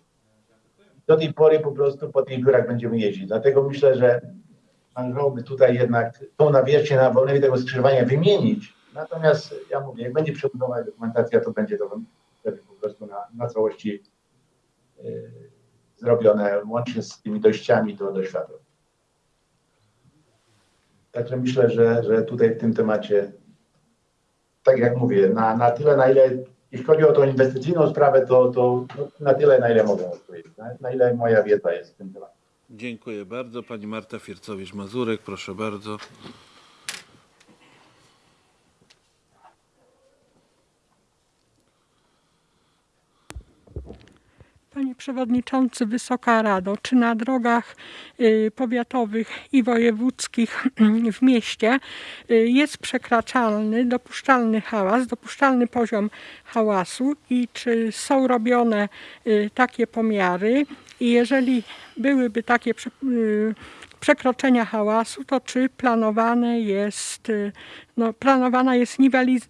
Do tej pory po prostu po tych dziurach będziemy jeździć. Dlatego myślę, że należałoby tutaj jednak tą nawierzchnię na wolnej tego skrzyżowania wymienić. Natomiast ja mówię, jak będzie przebudowa dokumentacja, to będzie to po prostu na, na całości y, zrobione, łącznie z tymi dojściami do, do światła. Także myślę, że, że tutaj w tym temacie, tak jak mówię, na, na tyle, na ile, jeśli chodzi o tą inwestycyjną sprawę, to, to na tyle, na ile mogę odpowiedzieć, na, na ile moja wiedza jest w tym temacie. Dziękuję bardzo. Pani Marta Fiercowicz-Mazurek, proszę bardzo. Panie Przewodniczący, Wysoka Rado, czy na drogach y, powiatowych i wojewódzkich w mieście y, jest przekraczalny, dopuszczalny hałas, dopuszczalny poziom hałasu i czy są robione y, takie pomiary i jeżeli byłyby takie y, przekroczenia hałasu, to czy planowane jest, y, no, planowana jest niweliz-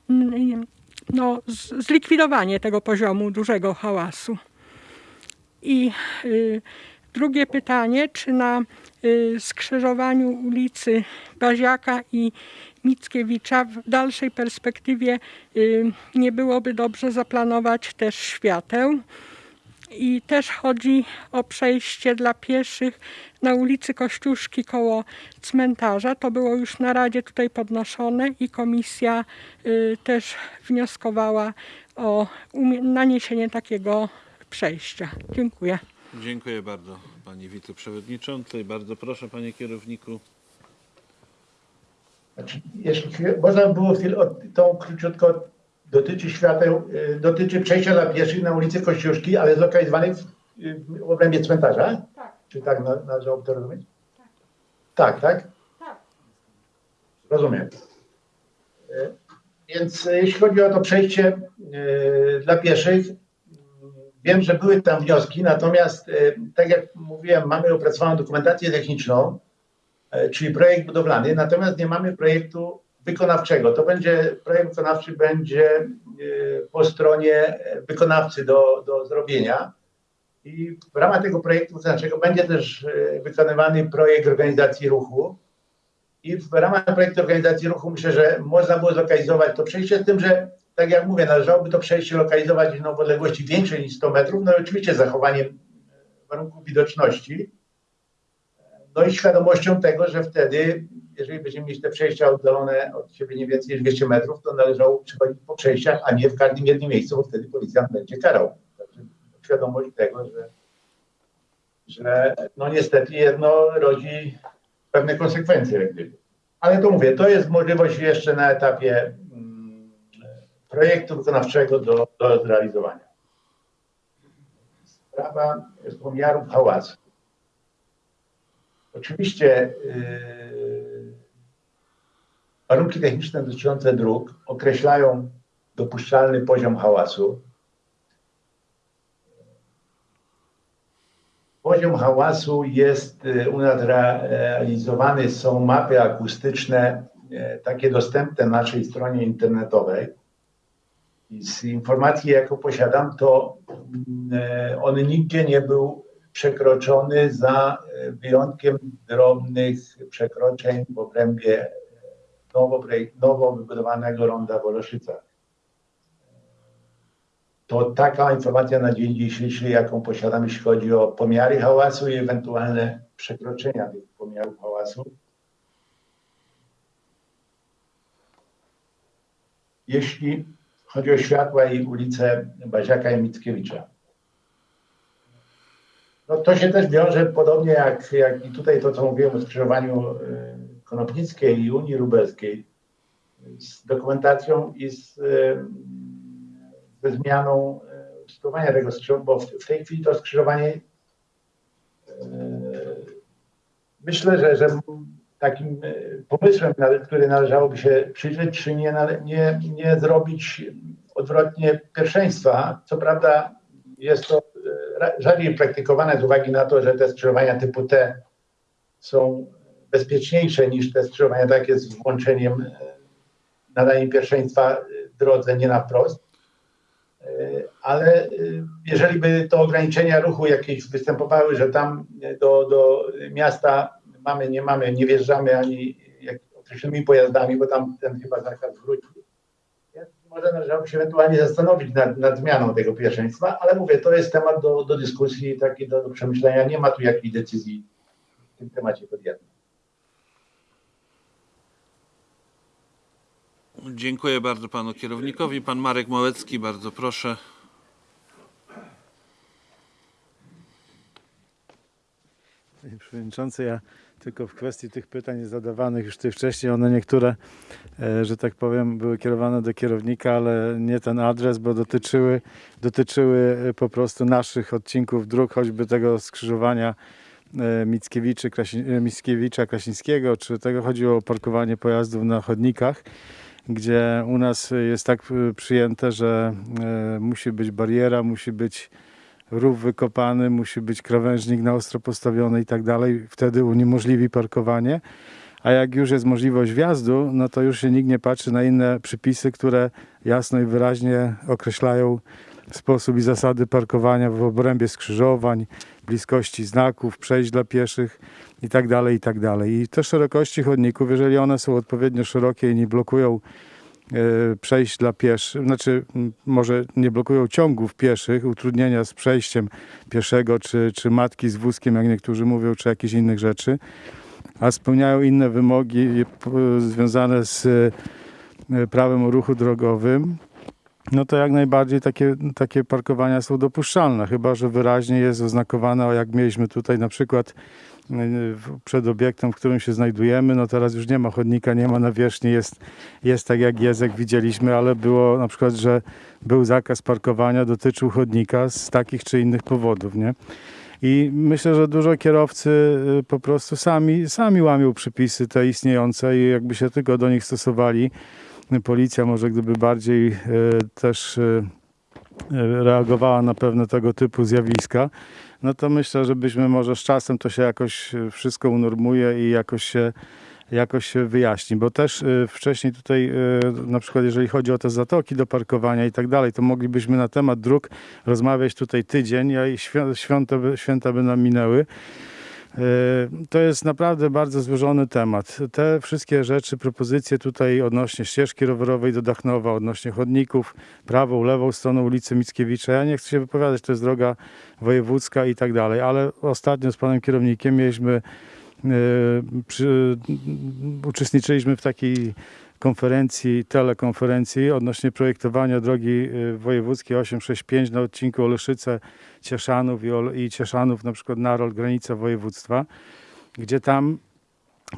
no, zlikwidowanie tego poziomu dużego hałasu. I y, drugie pytanie, czy na y, skrzyżowaniu ulicy Baziaka i Mickiewicza w dalszej perspektywie y, nie byłoby dobrze zaplanować też świateł? I też chodzi o przejście dla pieszych na ulicy Kościuszki koło cmentarza. To było już na Radzie tutaj podnoszone i komisja y, też wnioskowała o naniesienie takiego przejścia. Dziękuję. Dziękuję bardzo pani wiceprzewodniczącej. Bardzo proszę panie kierowniku. Znaczy, jeśli można by było chwilę, tą króciutko dotyczy świateł, dotyczy przejścia dla pieszych na ulicy Kościuszki, ale zlokalizowanej w, y, w obrębie cmentarza? Tak. Czy tak na- należałoby to rozumieć? Tak, tak? Tak. Rozumiem. Y, Więc y, jeśli chodzi o to przejście dla pieszych, y, wiem, że były tam wnioski, natomiast tak jak mówiłem, mamy opracowaną dokumentację techniczną, e, czyli projekt budowlany, natomiast nie mamy projektu wykonawczego. To będzie, projekt wykonawczy będzie e, po stronie wykonawcy do, do zrobienia i w ramach tego projektu wykonawczego będzie też e, wykonywany projekt organizacji ruchu i w ramach projektu organizacji ruchu myślę, że można było zlokalizować to przejście, z tym, że tak jak mówię, należałoby to przejście lokalizować w odległości większej niż 100 metrów, no i oczywiście zachowaniem warunków widoczności. No i świadomością tego, że wtedy, jeżeli będziemy mieć te przejścia oddalone od siebie nie więcej niż 200 metrów, to należało przychodzić po przejściach, a nie w każdym jednym miejscu, bo wtedy policjant będzie karał. Także świadomość tego, że, że no niestety jedno rodzi pewne konsekwencje. Ale to mówię, to jest możliwość jeszcze na etapie mm, projektu wykonawczego do, do zrealizowania. Sprawa pomiarów hałasu. Oczywiście yy, warunki techniczne dotyczące dróg określają dopuszczalny poziom hałasu. Poziom hałasu jest u nas realizowany, są mapy akustyczne, yy, takie dostępne na naszej stronie internetowej. I z informacji, jaką posiadam, to yy, on nigdzie nie był przekroczony za wyjątkiem drobnych przekroczeń w obrębie nowo, nowo wybudowanego ronda w Oleszycach. To taka informacja na dzień dzisiejszy, jaką posiadam, jeśli chodzi o pomiary hałasu i ewentualne przekroczenia tych pomiarów hałasu. Jeśli chodzi o światła i ulicę Baziaka i Mickiewicza. No to się też wiąże podobnie jak, jak i tutaj to, co mówiłem o skrzyżowaniu y, Konopnickiej i Unii Lubelskiej z dokumentacją i z, y, ze zmianą y, sytuowania tego skrzyżowania, bo w, tej chwili to skrzyżowanie y, myślę, że, że takim pomysłem, który należałoby się przyjrzeć, czy nie, nie, nie zrobić odwrotnie pierwszeństwa. Co prawda jest to e, rzadziej praktykowane z uwagi na to, że te skrzyżowania typu T są bezpieczniejsze niż te skrzyżowania takie z włączeniem e, nadania pierwszeństwa e, drodze nie na wprost. E, Ale jeżeli by to ograniczenia ruchu jakieś występowały, że tam do, do miasta mamy, nie mamy, nie wjeżdżamy ani określonymi pojazdami, bo tam ten chyba zakaz wróci. Więc Może należałoby się ewentualnie zastanowić nad, nad zmianą tego pierwszeństwa, ale mówię, to jest temat do, do dyskusji, taki do, do przemyślenia. Nie ma tu jakiejś decyzji w tym temacie podjętej. Dziękuję bardzo panu kierownikowi. Pan Marek Małecki, bardzo proszę. Panie Przewodniczący, ja tylko w kwestii tych pytań zadawanych już tutaj wcześniej, one niektóre, e, że tak powiem, były kierowane do kierownika, ale nie ten adres, bo dotyczyły, dotyczyły e, po prostu naszych odcinków dróg, choćby tego skrzyżowania e, Mickiewicza Krasińskiego, czy tego chodziło o parkowanie pojazdów na chodnikach, gdzie u nas jest tak e, przyjęte, że e, musi być bariera, musi być rów wykopany, musi być krawężnik na ostro postawiony i tak dalej. Wtedy uniemożliwi parkowanie. A jak już jest możliwość wjazdu, no to już się nikt nie patrzy na inne przypisy, które jasno i wyraźnie określają sposób i zasady parkowania w obrębie skrzyżowań, bliskości znaków, przejść dla pieszych i tak dalej, i tak. I te szerokości chodników, jeżeli one są odpowiednio szerokie i nie blokują e, przejść dla pieszych, znaczy może nie blokują ciągów pieszych, utrudnienia z przejściem pieszego, czy, czy matki z wózkiem, jak niektórzy mówią, czy jakichś innych rzeczy, a spełniają inne wymogi e, związane z e, prawem o ruchu drogowym, no to jak najbardziej takie, takie parkowania są dopuszczalne, chyba że wyraźnie jest oznakowane, jak mieliśmy tutaj na przykład y, w- przed obiektem, w którym się znajdujemy, no teraz już nie ma chodnika, nie ma nawierzchni, jest, jest tak jak jak widzieliśmy, ale było na przykład, że był zakaz parkowania, dotyczył chodnika z takich czy innych powodów, nie? I myślę, że dużo kierowcy y, po prostu sami, sami łamią przepisy te istniejące i jakby się tylko do nich stosowali, policja może gdyby bardziej e, też e, e, reagowała na pewne tego typu zjawiska, no to myślę, że byśmy może z czasem to się jakoś wszystko unormuje i jakoś się, jakoś się wyjaśni, bo też wcześniej tutaj na przykład jeżeli chodzi o te zatoki do parkowania i tak dalej, to moglibyśmy na temat dróg rozmawiać tutaj tydzień, a i świ- święta święta by nam minęły. E, To jest naprawdę bardzo złożony temat. Te wszystkie rzeczy, propozycje tutaj odnośnie ścieżki rowerowej do Dachnowa, odnośnie chodników, prawą, lewą stroną ulicy Mickiewicza. Ja nie chcę się wypowiadać, to jest droga wojewódzka i tak dalej, ale ostatnio z panem kierownikiem mieliśmy, e, przy, uczestniczyliśmy w takiej konferencji, telekonferencji odnośnie projektowania drogi e, wojewódzkiej 865 na odcinku Oleszyce Cieszanów i, Cieszanów, na przykład Narol, granica województwa, gdzie tam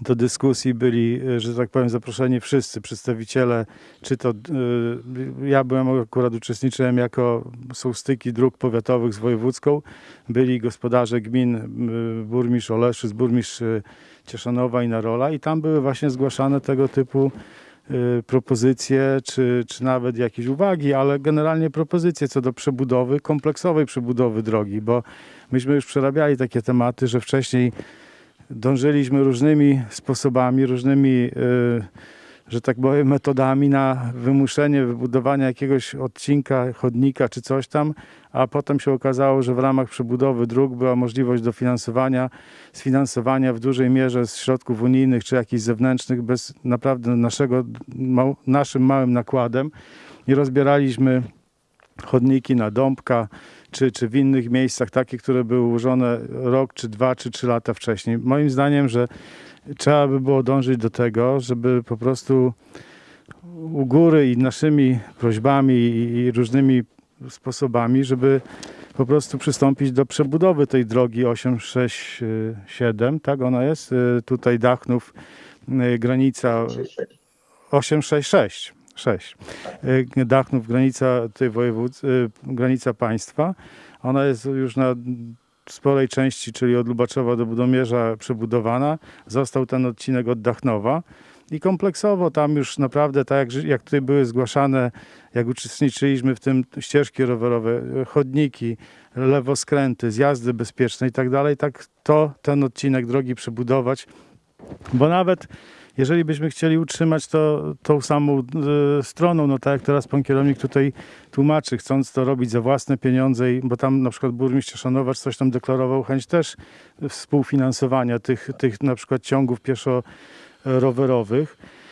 do dyskusji byli, e, że tak powiem, zaproszeni wszyscy przedstawiciele, czy to, e, ja byłem akurat uczestniczyłem jako, są styki dróg powiatowych z wojewódzką, byli gospodarze gmin, burmistrz Oleszyc, burmistrz Cieszanowa i Narola i tam były właśnie zgłaszane tego typu y, propozycje, czy, czy nawet jakieś uwagi, ale generalnie propozycje co do przebudowy, kompleksowej przebudowy drogi, bo myśmy już przerabiali takie tematy, że wcześniej dążyliśmy różnymi sposobami, różnymi, y, że tak powiem, metodami na wymuszenie wybudowania jakiegoś odcinka, chodnika czy coś tam, a potem się okazało, że w ramach przebudowy dróg była możliwość dofinansowania, sfinansowania w dużej mierze z środków unijnych czy jakichś zewnętrznych bez naprawdę naszego, naszym małym nakładem i rozbieraliśmy chodniki na Dąbka, czy, czy w innych miejscach, takie, które były ułożone rok, czy dwa, czy trzy lata wcześniej. Moim zdaniem, że trzeba by było dążyć do tego, żeby po prostu u góry i naszymi prośbami i, różnymi sposobami, żeby po prostu przystąpić do przebudowy tej drogi 867, tak ona jest, y, tutaj Dachnów, y, granica 866. 6. Y, Dachnów, granica tej województwa, granica państwa. Ona jest już na sporej części, czyli od Lubaczowa do Budomierza przebudowana. Został ten odcinek od Dachnowa. I kompleksowo tam już naprawdę, tak jak, jak tutaj były zgłaszane, jak uczestniczyliśmy w tym ścieżki rowerowe, y, chodniki, lewoskręty, zjazdy bezpieczne i tak dalej, tak to ten odcinek drogi przebudować, bo nawet jeżeli byśmy chcieli utrzymać to tą samą e, stroną, no tak jak teraz pan kierownik tutaj tłumaczy, chcąc to robić za własne pieniądze, bo tam na przykład burmistrz Szanowacz coś tam deklarował chęć też współfinansowania tych, tych na przykład ciągów pieszo-rowerowych. E,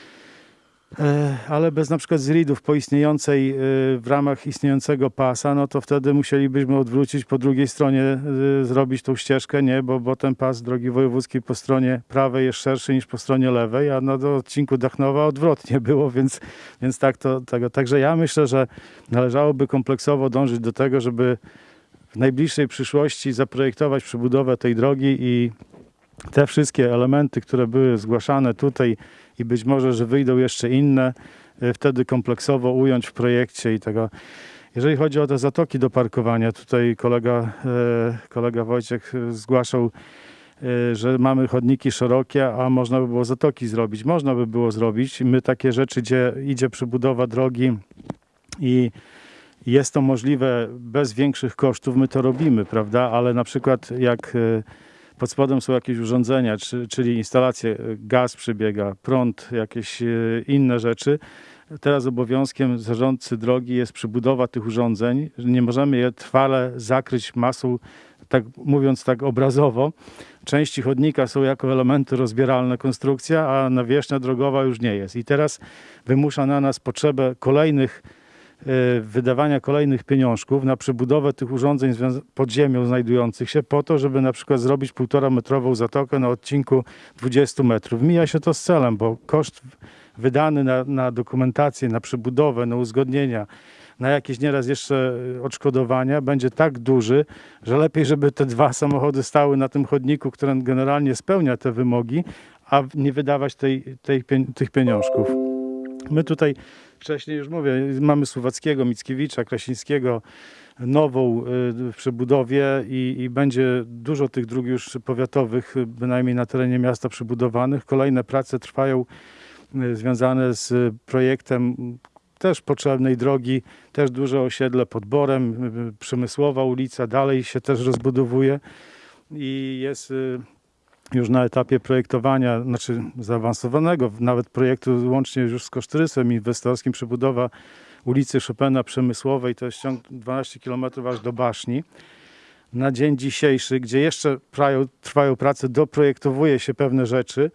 Ale bez na przykład zridów po istniejącej, e, w ramach istniejącego pasa, no to wtedy musielibyśmy odwrócić po drugiej stronie, e, zrobić tą ścieżkę, nie, bo, bo ten pas drogi wojewódzkiej po stronie prawej jest szerszy niż po stronie lewej, a na do odcinku Dachnowa odwrotnie było, więc, więc tak to, tego. Także ja myślę, że należałoby kompleksowo dążyć do tego, żeby w najbliższej przyszłości zaprojektować przebudowę tej drogi i te wszystkie elementy, które były zgłaszane tutaj i być może, że wyjdą jeszcze inne, y, wtedy kompleksowo ująć w projekcie i tego. Jeżeli chodzi o te zatoki do parkowania, tutaj kolega, e, kolega Wojciech e, zgłaszał, e, że mamy chodniki szerokie, a można by było zatoki zrobić. Można by było zrobić. My takie rzeczy, gdzie idzie przebudowa drogi i jest to możliwe bez większych kosztów, my to robimy, prawda? Ale na przykład jak e, pod spodem są jakieś urządzenia, czy, czyli instalacje, e, gaz przebiega, prąd, jakieś e, inne rzeczy, Teraz obowiązkiem zarządcy drogi jest przebudowa tych urządzeń. Nie możemy je trwale zakryć masą, tak mówiąc tak obrazowo. Części chodnika są jako elementy rozbieralne konstrukcja, a nawierzchnia drogowa już nie jest. I teraz wymusza na nas potrzebę kolejnych wydawania kolejnych pieniążków na przebudowę tych urządzeń pod ziemią znajdujących się po to, żeby na przykład zrobić półtora metrową zatokę na odcinku 20 metrów. Mija się to z celem, bo koszt wydany na, na dokumentację, na przebudowę, na uzgodnienia, na jakieś nieraz jeszcze y, odszkodowania będzie tak duży, że lepiej, żeby te dwa samochody stały na tym chodniku, który generalnie spełnia te wymogi, a nie wydawać tej, tej, tych pieniążków. My tutaj wcześniej już mówię, mamy Słowackiego, Mickiewicza, Krasińskiego, nową y, w przebudowie i, i będzie dużo tych dróg już powiatowych, bynajmniej na terenie miasta przebudowanych. Kolejne prace trwają y, związane z projektem też potrzebnej drogi, też duże osiedle pod Borem, y, Przemysłowa ulica dalej się też rozbudowuje i jest już na etapie projektowania, znaczy zaawansowanego, nawet projektu łącznie już z kosztorysem inwestorskim, przebudowa ulicy Chopina Przemysłowej, to jest ciąg 12 km aż do Baszni. Na dzień dzisiejszy, gdzie jeszcze trwają, prace, doprojektowuje się pewne rzeczy,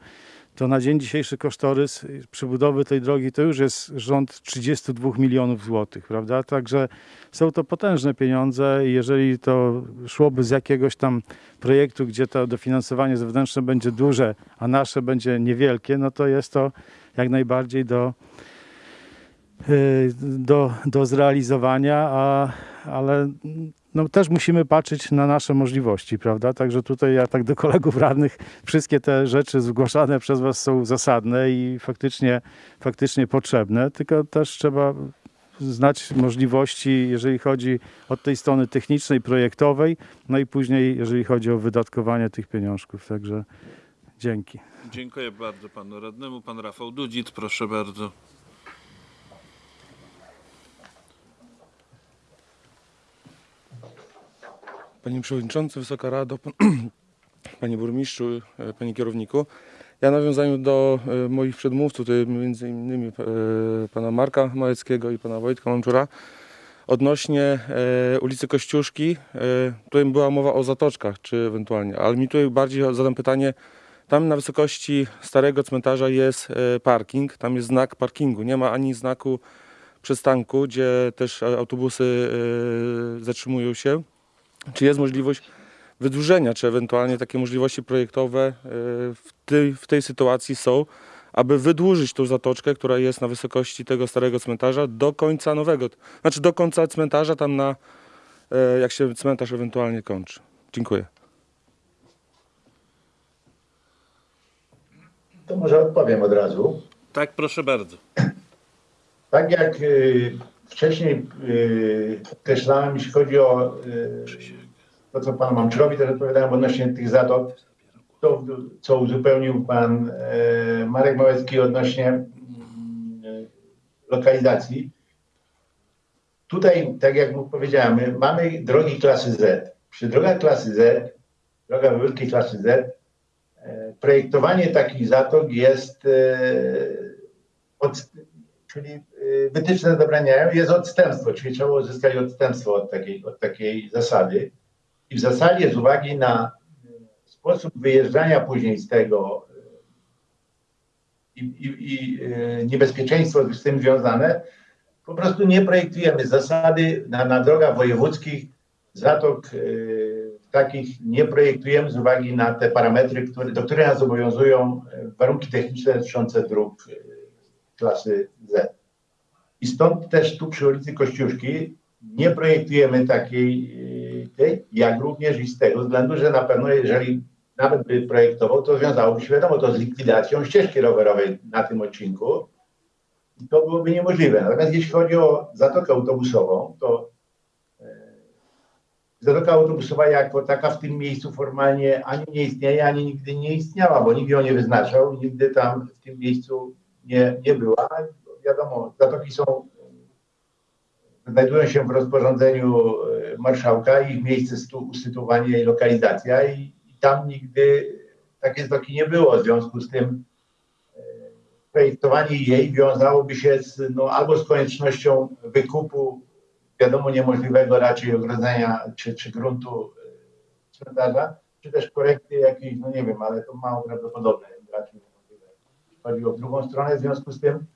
to na dzień dzisiejszy kosztorys y, przebudowy tej drogi to już jest rząd 32 milionów złotych, prawda? Także są to potężne pieniądze i jeżeli to szłoby z jakiegoś tam projektu, gdzie to dofinansowanie zewnętrzne będzie duże, a nasze będzie niewielkie, no to jest to jak najbardziej do, y, do, do zrealizowania, a, ale no, też musimy patrzeć na nasze możliwości, prawda? Także tutaj ja tak do kolegów radnych, wszystkie te rzeczy zgłaszane przez Was są zasadne i faktycznie, faktycznie potrzebne, tylko też trzeba znać możliwości, jeżeli chodzi od tej strony technicznej, projektowej, no i później, jeżeli chodzi o wydatkowanie tych pieniążków. Także dzięki. Dziękuję bardzo panu radnemu. Pan Rafał Dudzit, proszę bardzo. Panie Przewodniczący, Wysoka Rado, pan, Panie Burmistrzu, e, Panie Kierowniku. Ja nawiązaniu do e, moich przedmówców, tutaj między innymi e, Pana Marka Małeckiego i Pana Wojtka Mamczura, odnośnie ulicy Kościuszki, tutaj była mowa o zatoczkach, czy ewentualnie, ale mi tutaj bardziej zadam pytanie, tam na wysokości starego cmentarza jest parking, tam jest znak parkingu, nie ma ani znaku przystanku, gdzie też autobusy zatrzymują się. Czy jest możliwość wydłużenia, czy ewentualnie takie możliwości projektowe e, w tej, w tej sytuacji są, aby wydłużyć tą zatoczkę, która jest na wysokości tego starego cmentarza do końca nowego, znaczy do końca cmentarza, tam na e, jak się cmentarz ewentualnie kończy. Dziękuję. To może odpowiem od razu. Tak, proszę bardzo. Tak jak y, wcześniej y, określałem, jeśli chodzi o y, to, co pan Mamczykowi też odpowiadałem odnośnie tych zatok, to co uzupełnił pan e, Marek Małecki odnośnie mm, lokalizacji. Tutaj, tak jak powiedziałem, my mamy drogi klasy Z. Przy drogach klasy Z, droga wielkiej klasy Z, e, projektowanie takich zatok jest e, od, czyli y, wytyczne zabraniają, jest odstępstwo, czyli trzeba uzyskać odstępstwo od takiej, od takiej zasady. I w zasadzie z uwagi na y, sposób wyjeżdżania później z tego y, i, i, i niebezpieczeństwo z tym związane, po prostu nie projektujemy zasady na, na drogach wojewódzkich zatok takich nie projektujemy z uwagi na te parametry, które, do których nas obowiązują warunki techniczne dotyczące dróg klasy Z. I stąd też tu przy ulicy Kościuszki nie projektujemy takiej y, tej, jak również i z tego względu, że na pewno jeżeli nawet by projektował, to wiązałoby się, wiadomo, to z likwidacją ścieżki rowerowej na tym odcinku. To byłoby niemożliwe. Natomiast jeśli chodzi o zatokę autobusową, to e, zatoka autobusowa jako taka w tym miejscu formalnie ani nie istnieje, ani nigdy nie istniała, bo nikt ją nie wyznaczał, nigdy tam w tym miejscu nie, nie była. Wiadomo, zatoki są znajdują się w rozporządzeniu e, marszałka, ich miejsce stu- usytuowania i lokalizacja i, i tam nigdy takie zatoki nie było. W związku z tym e, projektowanie jej wiązałoby się z, no, albo z koniecznością wykupu, wiadomo, niemożliwego raczej ogrodzenia czy, czy gruntu e, cmentarza, czy też korekty jakiejś, no nie wiem, ale to mało prawdopodobne, raczej niemożliwe. Chodzi o drugą stronę, w związku z tym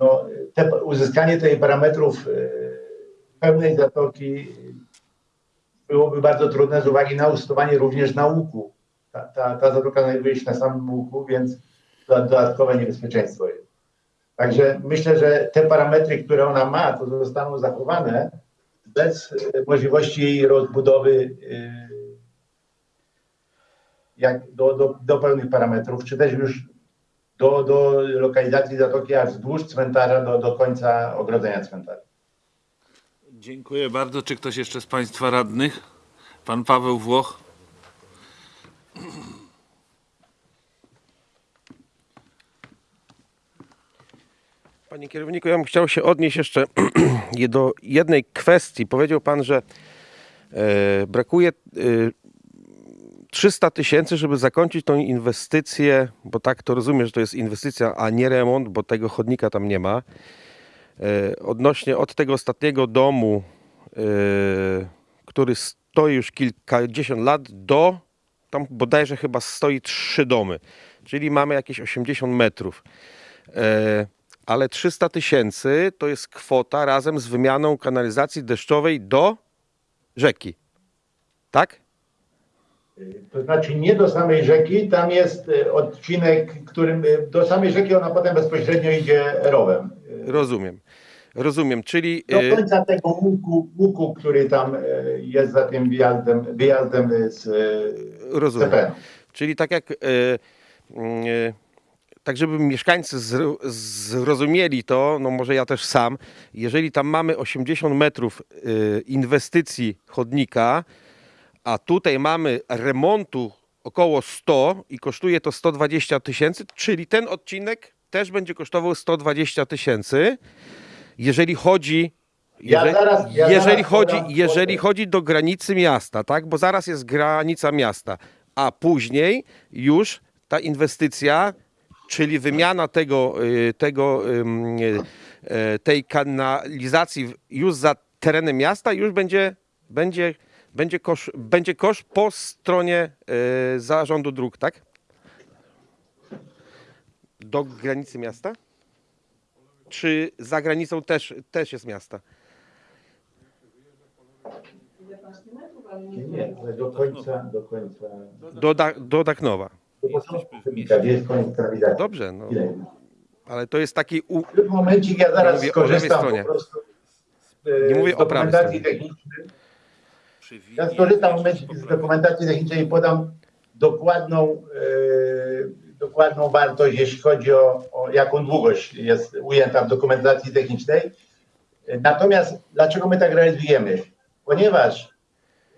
no, te, uzyskanie tej parametrów e, pełnej zatoki byłoby bardzo trudne z uwagi na ustowanie również na łuku. Ta, ta, ta zatoka znajduje się na samym łuku, więc dodatkowe niebezpieczeństwo jest. Także myślę, że te parametry, które ona ma, to zostaną zachowane bez e, możliwości jej rozbudowy e, jak do, do, do pełnych parametrów, czy też już do, do lokalizacji zatoki aż wzdłuż cmentarza do, do końca ogrodzenia cmentarza. Dziękuję bardzo. Czy ktoś jeszcze z Państwa radnych? Pan Paweł Włoch. Panie kierowniku, ja bym chciał się odnieść jeszcze do jednej kwestii. Powiedział Pan, że e, brakuje e, 300 tysięcy, żeby zakończyć tą inwestycję, bo tak to rozumiem, że to jest inwestycja, a nie remont, bo tego chodnika tam nie ma. E, odnośnie od tego ostatniego domu, e, który stoi już kilkadziesiąt lat, do tam bodajże chyba stoi trzy domy, czyli mamy jakieś 80 metrów. E, ale 300 tysięcy to jest kwota razem z wymianą kanalizacji deszczowej do rzeki. Tak? To znaczy nie do samej rzeki, tam jest e, odcinek, którym e, do samej rzeki ona potem bezpośrednio idzie rowem. Rozumiem. Rozumiem, czyli Do y, końca tego łuku, łuku który tam jest za tym wyjazdem, wyjazdem z rozumiem. CPN. Czyli tak jak y, y, tak żeby mieszkańcy zro- zrozumieli to, no może ja też sam, jeżeli tam mamy 80 metrów y, inwestycji chodnika, a tutaj mamy remontu około 100 i kosztuje to 120 tysięcy, czyli ten odcinek też będzie kosztował 120 tysięcy. Jeżeli chodzi Ja jeżeli, zaraz- ja jeżeli, chodzi, jeżeli chodzi do granicy miasta, tak? Bo zaraz jest granica miasta, a później już ta inwestycja, czyli wymiana tego, y, tego y, y, tej kanalizacji już za terenem miasta już będzie, będzie, będzie, kosz, będzie koszt po stronie y, zarządu dróg, tak? Do granicy miasta? Czy za granicą też, też jest miasta? Nie, ale do końca, do końca. Do, da, do jest koniec kanalizacji. Dobrze, no, Ile? ale to jest taki. U... W momencik ja zaraz mówię skorzystam po prostu e, Nie mówię z o prawej stronie. technicznej. Ja skorzystam z dokumentacji technicznej i podam dokładną, e, dokładną wartość, jeśli chodzi o, o jaką długość jest ujęta w dokumentacji technicznej. Natomiast dlaczego my tak realizujemy? Ponieważ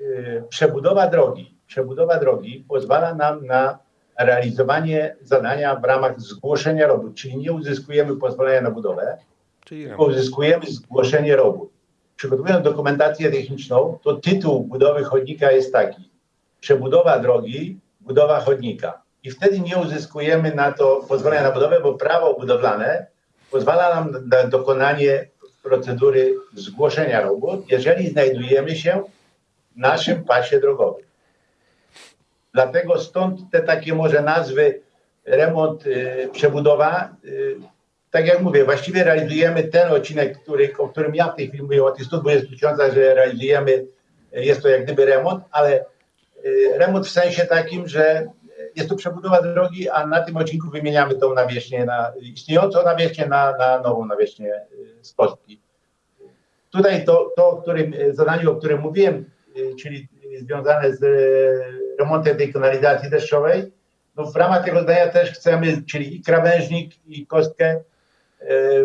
e, przebudowa drogi, przebudowa drogi pozwala nam na realizowanie zadania w ramach zgłoszenia robót, czyli nie uzyskujemy pozwolenia na budowę, Czyli tylko uzyskujemy zgłoszenie robót. Przygotowując dokumentację techniczną, to tytuł budowy chodnika jest taki: przebudowa drogi, budowa chodnika. I wtedy nie uzyskujemy na to pozwolenia na budowę, bo prawo budowlane pozwala nam na dokonanie procedury zgłoszenia robót, jeżeli znajdujemy się w naszym pasie drogowym. Dlatego stąd te takie może nazwy remont, y, przebudowa. Y, tak jak mówię, właściwie realizujemy ten odcinek, który, o którym ja w tej chwili mówię, o tych 120 tysiącach, że realizujemy, y, jest to jak gdyby remont, ale y, remont w sensie takim, że jest to przebudowa drogi, a na tym odcinku wymieniamy tą nawierzchnię, na, istniejącą nawierzchnię na, na nową nawierzchnię z kostki. Tutaj to, to o którym, zadaniu, o którym mówiłem, czyli związane z remontem tej kanalizacji deszczowej. No w ramach tego zdania też chcemy, czyli i krawężnik, i kostkę e,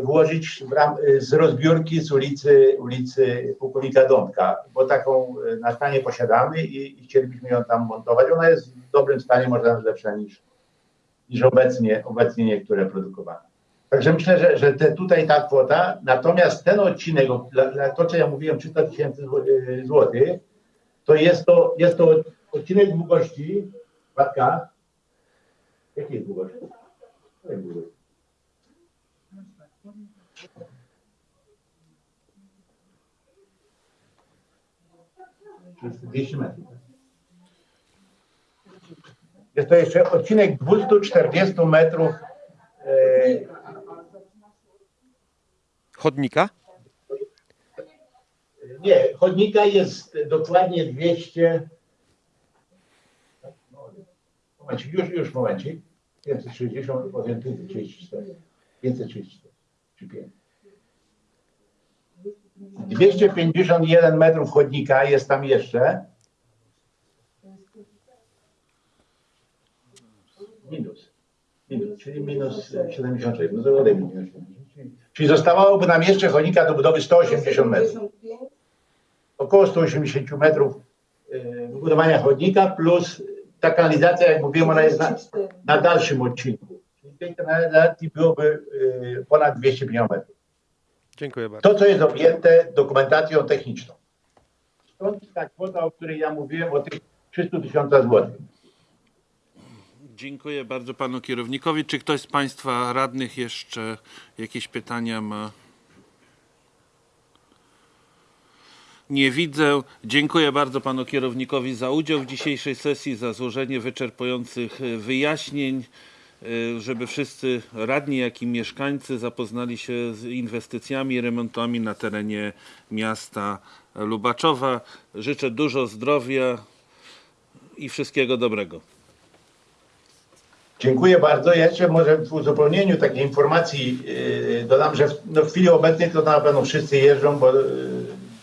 włożyć w ram, e, z rozbiórki z ulicy, ulicy Pułkownika Dąbka, bo taką e, na stanie posiadamy i, i chcielibyśmy ją tam montować. Ona jest w dobrym stanie, może nawet lepsza niż, niż obecnie, obecnie niektóre produkowane. Także myślę, że, że te, tutaj ta kwota, natomiast ten odcinek, to co ja mówiłem, 300 tysięcy zł- złotych, to jest to, jest to odcinek długości, Batka, jakiej długości? Której długości? Jest 200 metrów. tak? Jest to jeszcze odcinek 240 metrów e, Chodnika? Nie, chodnika jest dokładnie 200. Momencik, już, już momencik. 560, powiem 534. 534 czy 5. 251 metrów chodnika jest tam jeszcze. Minus. Minus, czyli minus 76. No to odejmij minus 76. Czyli zostawałoby nam jeszcze chodnika do budowy 180 metrów około 180 metrów e, wybudowania chodnika, plus ta kanalizacja, jak mówiłem, ona jest na, na dalszym odcinku. Czyli tej kanalizacji byłoby e, ponad 250 metrów. Dziękuję bardzo. To, co jest objęte dokumentacją techniczną. Stąd ta kwota, o której ja mówiłem, o tych 300 tysiącach złotych. Dziękuję bardzo panu kierownikowi. Czy ktoś z państwa radnych jeszcze jakieś pytania ma? Nie widzę. Dziękuję bardzo panu kierownikowi za udział w dzisiejszej sesji, za złożenie wyczerpujących wyjaśnień, żeby wszyscy radni, jak i mieszkańcy zapoznali się z inwestycjami i remontami na terenie miasta Lubaczowa. Życzę dużo zdrowia i wszystkiego dobrego. Dziękuję bardzo. Ja jeszcze może w uzupełnieniu takiej informacji yy, dodam, że w, no w chwili obecnej to na pewno wszyscy jeżdżą bo, yy,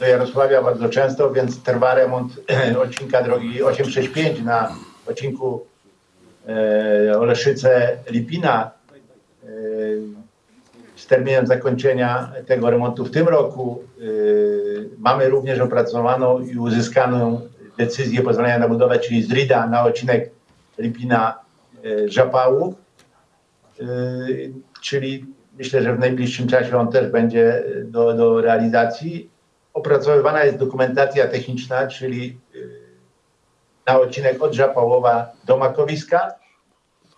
do Jarosławia bardzo często, więc trwa remont odcinka drogi 865 na odcinku yy, Oleszyce-Lipina yy, z terminem zakończenia tego remontu w tym roku. Yy, mamy również opracowaną i uzyskaną decyzję pozwolenia na budowę, czyli z RIDA na odcinek Lipina e, Żapałów, E, czyli myślę, że w najbliższym czasie on też będzie do, do realizacji. Opracowywana jest dokumentacja techniczna, czyli e, na odcinek od Żapałowa do Makowiska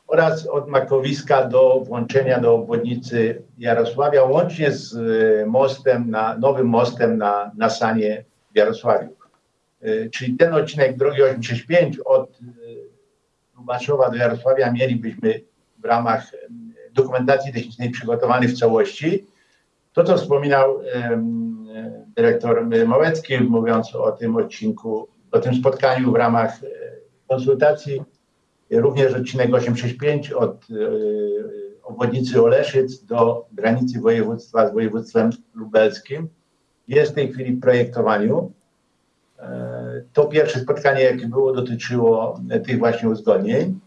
oraz od Makowiska do włączenia do obwodnicy Jarosławia, łącznie z e, mostem, na, nowym mostem na, na Sanie w Jarosławiu. E, Czyli ten odcinek drogi 865 od e, Lubaszowa do Jarosławia mielibyśmy w ramach dokumentacji technicznej przygotowany w całości. To, co wspominał dyrektor Małecki, mówiąc o tym odcinku, o tym spotkaniu w ramach e, konsultacji, również odcinek 865 od e, obwodnicy Oleszyc do granicy województwa z województwem lubelskim jest w tej chwili w projektowaniu. E, To pierwsze spotkanie, jakie było, dotyczyło tych właśnie uzgodnień.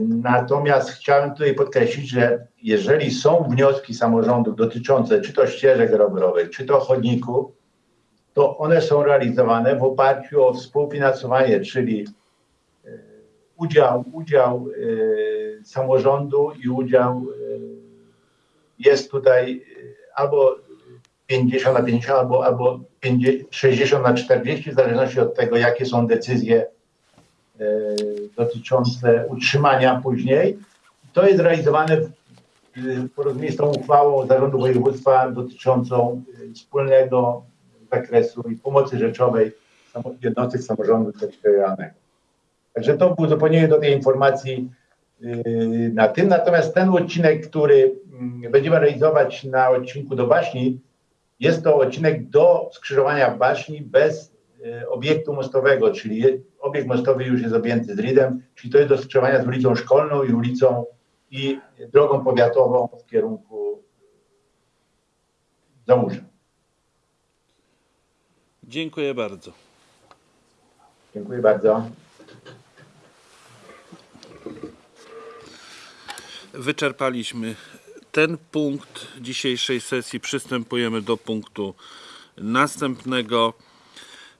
Natomiast chciałem tutaj podkreślić, że jeżeli są wnioski samorządów dotyczące czy to ścieżek rowerowych, czy to chodników, to one są realizowane w oparciu o współfinansowanie, czyli e, udział, udział e, samorządu i udział e, jest tutaj albo 50 na 50 albo, albo 50, 60 na 40, w zależności od tego, jakie są decyzje dotyczące utrzymania później. To jest realizowane w, porozumieniu z tą uchwałą Zarządu Województwa dotyczącą wspólnego zakresu i pomocy rzeczowej jednostek samorządu terytorialnego. Także to było uzupełnienie do tej informacji yy, na tym. Natomiast ten odcinek, który mm, będziemy realizować na odcinku do Baśni, jest to odcinek do skrzyżowania Baśni bez y, obiektu mostowego, czyli obiekt mostowy już jest objęty z RID-em, czyli to jest do skrzyżowania z ulicą Szkolną i ulicą i drogą powiatową w kierunku Załuża. Dziękuję bardzo. Dziękuję bardzo. Wyczerpaliśmy ten punkt dzisiejszej sesji. Przystępujemy do punktu następnego.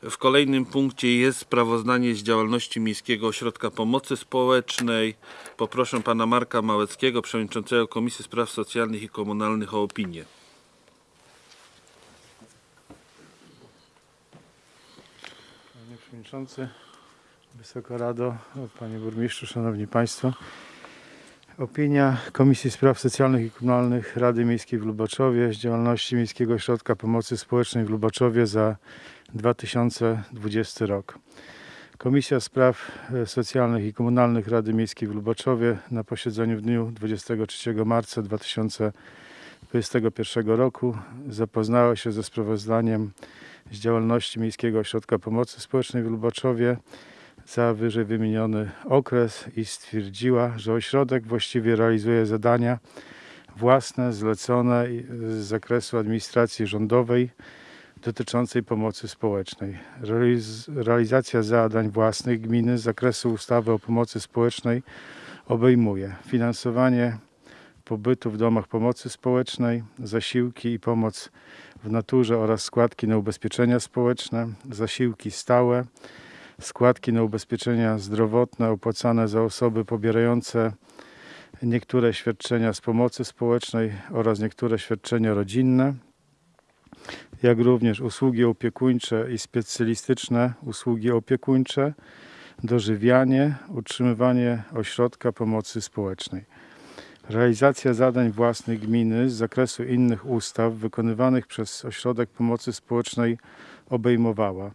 W kolejnym punkcie jest sprawozdanie z działalności Miejskiego Ośrodka Pomocy Społecznej. Poproszę pana Marka Małeckiego, przewodniczącego Komisji Spraw Socjalnych i Komunalnych o opinię. Przewodniczący, Wysoka Rado, Panie Burmistrzu, Szanowni Państwo. Opinia Komisji Spraw Socjalnych i Komunalnych Rady Miejskiej w Lubaczowie z działalności Miejskiego Ośrodka Pomocy Społecznej w Lubaczowie za 2020 rok. Komisja Spraw e, Socjalnych i Komunalnych Rady Miejskiej w Lubaczowie na posiedzeniu w dniu 23 marca 2021 roku zapoznała się ze sprawozdaniem z działalności Miejskiego Ośrodka Pomocy Społecznej w Lubaczowie za wyżej wymieniony okres i stwierdziła, że ośrodek właściwie realizuje zadania własne, zlecone z zakresu administracji rządowej dotyczącej pomocy społecznej. Realiz realizacja zadań własnych gminy z zakresu ustawy o pomocy społecznej obejmuje finansowanie pobytu w domach pomocy społecznej, zasiłki i pomoc w naturze oraz składki na ubezpieczenia społeczne, zasiłki stałe, składki na ubezpieczenia zdrowotne opłacane za osoby pobierające niektóre świadczenia z pomocy społecznej oraz niektóre świadczenia rodzinne, jak również usługi opiekuńcze i specjalistyczne usługi opiekuńcze, dożywianie, utrzymywanie ośrodka pomocy społecznej. Realizacja zadań własnych gminy z zakresu innych ustaw wykonywanych przez Ośrodek Pomocy Społecznej obejmowała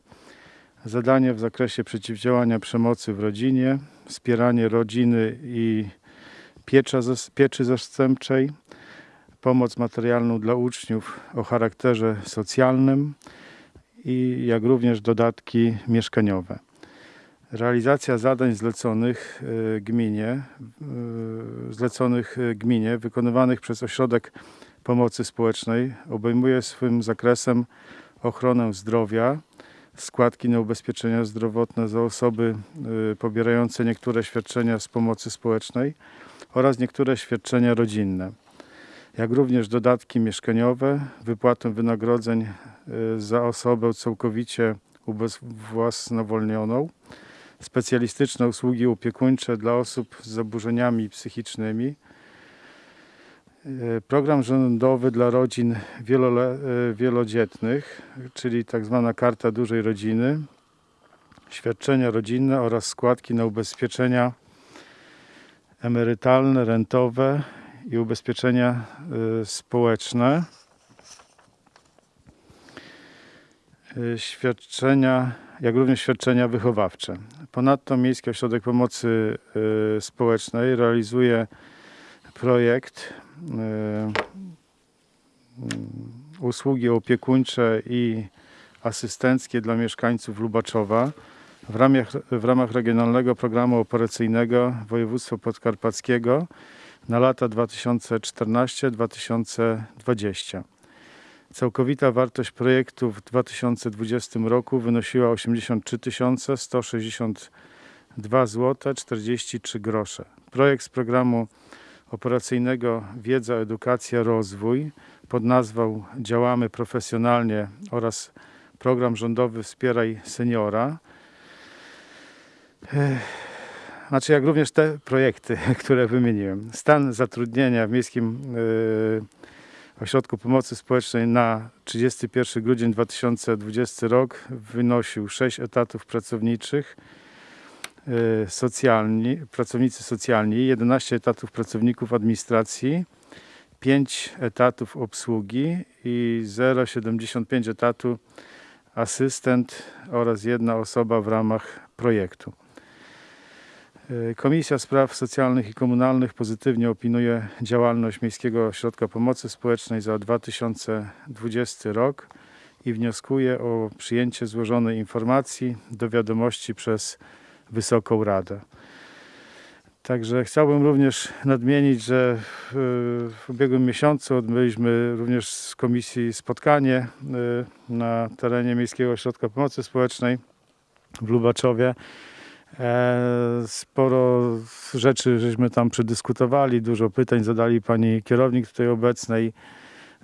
zadania w zakresie przeciwdziałania przemocy w rodzinie, wspieranie rodziny i piecza, pieczy zastępczej, pomoc materialną dla uczniów o charakterze socjalnym i jak również dodatki mieszkaniowe. Realizacja zadań zleconych y, gminie, y, zleconych y, gminie, wykonywanych przez Ośrodek Pomocy Społecznej obejmuje swym zakresem ochronę zdrowia, składki na ubezpieczenia zdrowotne za osoby pobierające niektóre świadczenia z pomocy społecznej oraz niektóre świadczenia rodzinne, jak również dodatki mieszkaniowe, wypłatę wynagrodzeń za osobę całkowicie ubezwłasnowolnioną, specjalistyczne usługi opiekuńcze dla osób z zaburzeniami psychicznymi, y, program rządowy dla rodzin y, wielodzietnych, czyli tak zwana Karta Dużej Rodziny, świadczenia rodzinne oraz składki na ubezpieczenia emerytalne, rentowe i ubezpieczenia y, społeczne. Świadczenia, jak również świadczenia wychowawcze. Ponadto Miejski Ośrodek Pomocy y, Społecznej realizuje projekt y, mm, usługi opiekuńcze i asystenckie dla mieszkańców Lubaczowa w ramach, w ramach Regionalnego Programu Operacyjnego Województwa Podkarpackiego na lata 2014-2020. Całkowita wartość projektu w 2020 roku wynosiła 83 162 zł 43 grosze. Projekt z programu operacyjnego Wiedza, Edukacja, Rozwój pod nazwą Działamy profesjonalnie oraz program rządowy Wspieraj seniora. Znaczy, jak również te projekty, które wymieniłem. Stan zatrudnienia w Miejskim y, Ośrodku Pomocy Społecznej na 31 grudzień 2020 rok wynosił 6 etatów pracowniczych, y, socjalni, pracownicy socjalni, 11 etatów pracowników administracji, 5 etatów obsługi i 0,75 etatu asystent oraz jedna osoba w ramach projektu. Y, Komisja Spraw Socjalnych i Komunalnych pozytywnie opiniuje działalność Miejskiego Ośrodka Pomocy Społecznej za 2020 rok i wnioskuje o przyjęcie złożonej informacji do wiadomości przez Wysoką Radę. Także chciałbym również nadmienić, że w, ubiegłym miesiącu odbyliśmy również z komisji spotkanie y, na terenie Miejskiego Ośrodka Pomocy Społecznej w Lubaczowie E, Sporo rzeczy żeśmy tam przedyskutowali, dużo pytań zadali pani kierownik tutaj obecnej.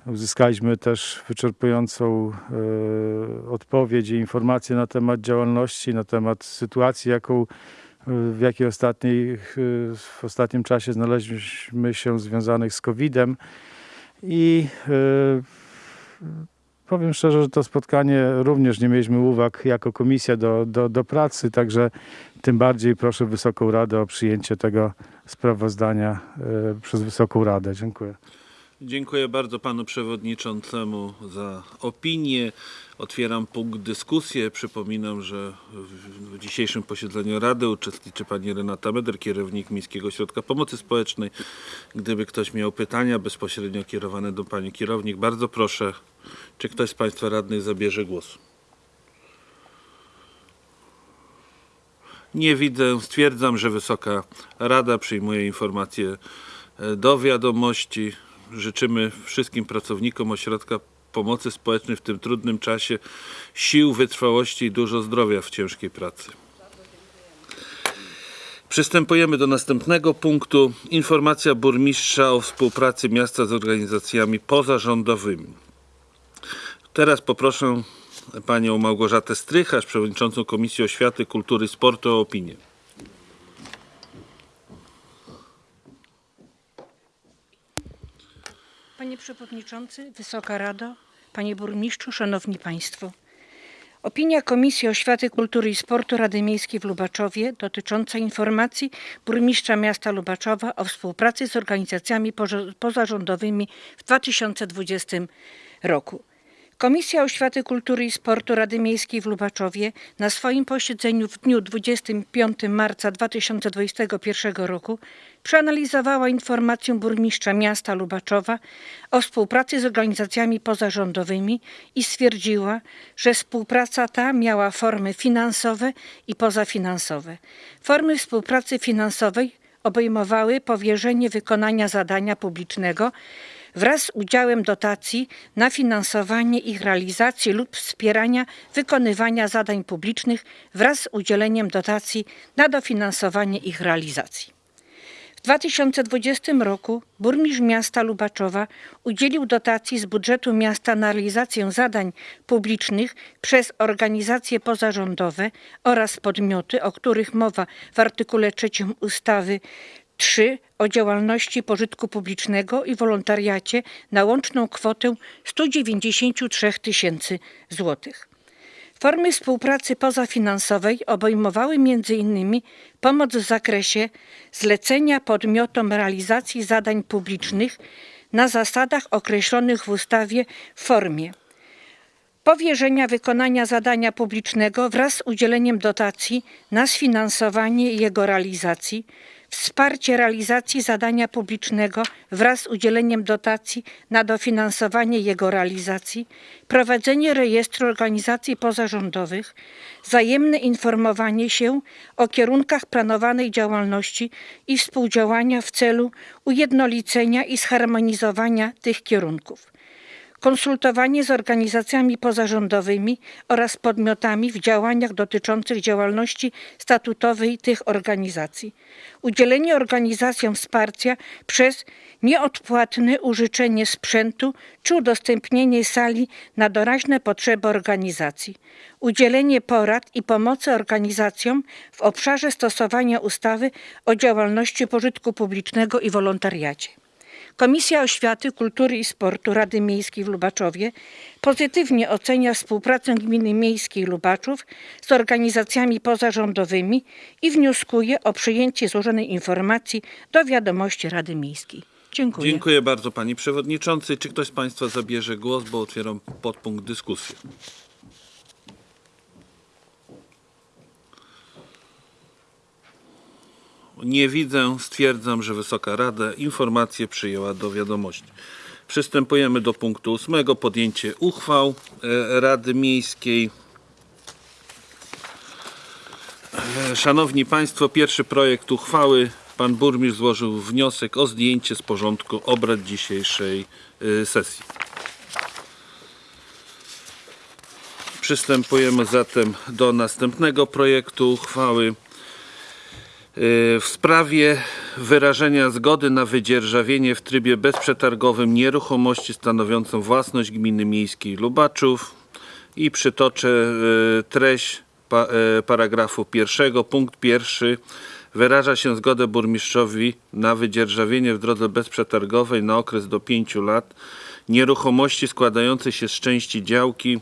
Uzyskaliśmy też wyczerpującą e, odpowiedź i informacje na temat działalności, na temat sytuacji, jaką, e, w jakiej ostatniej, e, w ostatnim czasie znaleźliśmy się związanych z COVID-em. I e, powiem szczerze, że to spotkanie również nie mieliśmy uwag jako komisja do, do, do pracy, także tym bardziej proszę Wysoką Radę o przyjęcie tego sprawozdania e, przez Wysoką Radę. Dziękuję. Dziękuję bardzo panu przewodniczącemu za opinię. Otwieram punkt dyskusji. Przypominam, że w, dzisiejszym posiedzeniu Rady uczestniczy pani Renata Meder, kierownik Miejskiego Ośrodka Pomocy Społecznej. Gdyby ktoś miał pytania bezpośrednio kierowane do pani kierownik, bardzo proszę, czy ktoś z państwa radnych zabierze głos. Nie widzę. Stwierdzam, że Wysoka Rada przyjmuje informację e, do wiadomości. Życzymy wszystkim pracownikom Ośrodka Pomocy Społecznej w tym trudnym czasie sił, wytrwałości i dużo zdrowia w ciężkiej pracy. Przystępujemy do następnego punktu. Informacja burmistrza o współpracy miasta z organizacjami pozarządowymi. Teraz poproszę panią Małgorzatę Strycharz, przewodniczącą Komisji Oświaty, Kultury i Sportu o opinię. Panie Przewodniczący, Wysoka Rado, Panie Burmistrzu, Szanowni Państwo. Opinia Komisji Oświaty, Kultury i Sportu Rady Miejskiej w Lubaczowie dotycząca informacji burmistrza miasta Lubaczowa o współpracy z organizacjami pozarządowymi w 2020 roku. Komisja Oświaty, Kultury i Sportu Rady Miejskiej w Lubaczowie na swoim posiedzeniu w dniu 25 marca 2021 roku przeanalizowała informację burmistrza miasta Lubaczowa o współpracy z organizacjami pozarządowymi i stwierdziła, że współpraca ta miała formy finansowe i pozafinansowe. Formy współpracy finansowej obejmowały powierzenie wykonania zadania publicznego wraz z udziałem dotacji na finansowanie ich realizacji lub wspierania wykonywania zadań publicznych wraz z udzieleniem dotacji na dofinansowanie ich realizacji. W 2020 roku burmistrz miasta Lubaczowa udzielił dotacji z budżetu miasta na realizację zadań publicznych przez organizacje pozarządowe oraz podmioty, o których mowa w artykule 3 ustawy 3 o działalności pożytku publicznego i wolontariacie na łączną kwotę 193 tysięcy złotych. Formy współpracy pozafinansowej obejmowały m.in. pomoc w zakresie zlecenia podmiotom realizacji zadań publicznych na zasadach określonych w ustawie w formie powierzenia wykonania zadania publicznego wraz z udzieleniem dotacji na sfinansowanie jego realizacji, wsparcie realizacji zadania publicznego wraz z udzieleniem dotacji na dofinansowanie jego realizacji, prowadzenie rejestru organizacji pozarządowych, wzajemne informowanie się o kierunkach planowanej działalności i współdziałania w celu ujednolicenia i zharmonizowania tych kierunków konsultowanie z organizacjami pozarządowymi oraz podmiotami w działaniach dotyczących działalności statutowej tych organizacji, udzielenie organizacjom wsparcia przez nieodpłatne użyczenie sprzętu czy udostępnienie sali na doraźne potrzeby organizacji, udzielenie porad i pomocy organizacjom w obszarze stosowania ustawy o działalności pożytku publicznego i wolontariacie. Komisja Oświaty, Kultury i Sportu Rady Miejskiej w Lubaczowie pozytywnie ocenia współpracę Gminy Miejskiej Lubaczów z organizacjami pozarządowymi i wnioskuje o przyjęcie złożonej informacji do wiadomości Rady Miejskiej. Dziękuję. Dziękuję bardzo pani przewodniczący. Czy ktoś z państwa zabierze głos, bo otwieram podpunkt dyskusji. Nie widzę. Stwierdzam, że Wysoka Rada informację przyjęła do wiadomości. Przystępujemy do punktu ósmego. Podjęcie uchwał e, Rady Miejskiej. E, Szanowni Państwo, pierwszy projekt uchwały. Pan burmistrz złożył wniosek o zdjęcie z porządku obrad dzisiejszej e, sesji. Przystępujemy zatem do następnego projektu uchwały. W sprawie wyrażenia zgody na wydzierżawienie w trybie bezprzetargowym nieruchomości stanowiącą własność gminy miejskiej Lubaczów i przytoczę y, treść y, paragrafu pierwszego. Punkt pierwszy. Wyraża się zgodę burmistrzowi na wydzierżawienie w drodze bezprzetargowej na okres do 5 lat nieruchomości składającej się z części działki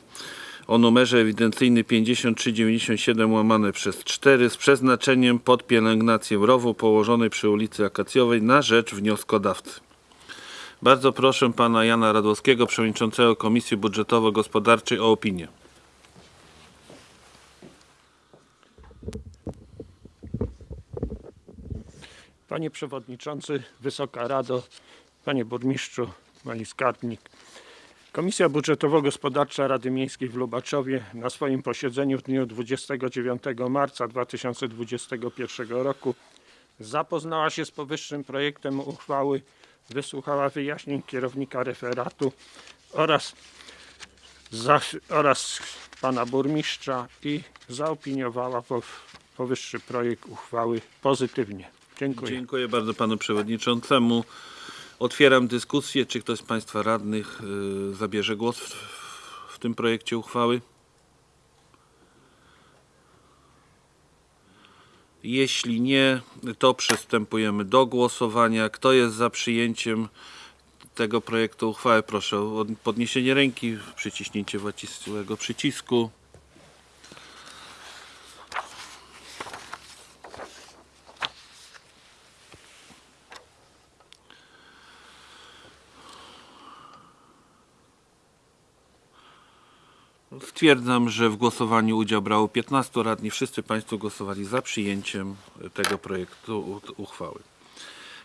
o numerze ewidencyjnym 5397 łamane przez 4 z przeznaczeniem pod pielęgnację rowu położonej przy ulicy Akacjowej na rzecz wnioskodawcy. Bardzo proszę pana Jana Radłowskiego, przewodniczącego Komisji Budżetowo-Gospodarczej o opinię. Panie Przewodniczący, Wysoka Rado, Panie Burmistrzu, Pani Skarbnik. Komisja Budżetowo-Gospodarcza Rady Miejskiej w Lubaczowie na swoim posiedzeniu w dniu 29 marca 2021 roku zapoznała się z powyższym projektem uchwały, wysłuchała wyjaśnień kierownika referatu oraz, za, oraz pana burmistrza i zaopiniowała po, powyższy projekt uchwały pozytywnie. Dziękuję. Dziękuję bardzo panu przewodniczącemu. Otwieram dyskusję. Czy ktoś z państwa radnych y, zabierze głos w, w tym projekcie uchwały? Jeśli nie, to przystępujemy do głosowania. Kto jest za przyjęciem tego projektu uchwały? Proszę o podniesienie ręki, przyciśnięcie właściwego przycisku. Stwierdzam, że w głosowaniu udział brało 15 radni. Wszyscy Państwo głosowali za przyjęciem tego projektu uchwały.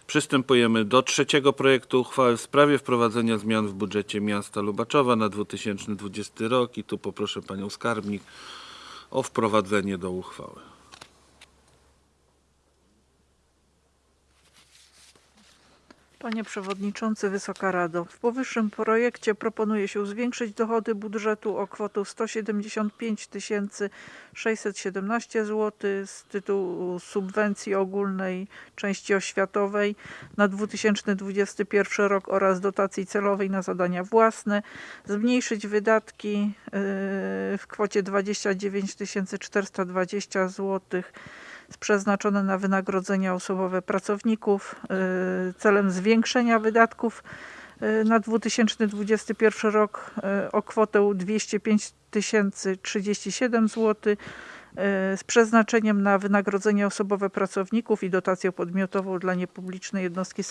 Przystępujemy do trzeciego projektu uchwały w sprawie wprowadzenia zmian w budżecie miasta Lubaczowa na 2020 rok i tu poproszę Panią Skarbnik o wprowadzenie do uchwały. Panie Przewodniczący, Wysoka Rado. W powyższym projekcie proponuje się zwiększyć dochody budżetu o kwotę 175 617 zł z tytułu subwencji ogólnej części oświatowej na 2021 rok oraz dotacji celowej na zadania własne. Zmniejszyć wydatki yy, w kwocie 29 420 zł przeznaczone na wynagrodzenia osobowe pracowników y, celem zwiększenia wydatków y, na 2021 rok y, o kwotę 205 037 zł z przeznaczeniem na wynagrodzenia osobowe pracowników i dotację podmiotową dla niepublicznej jednostki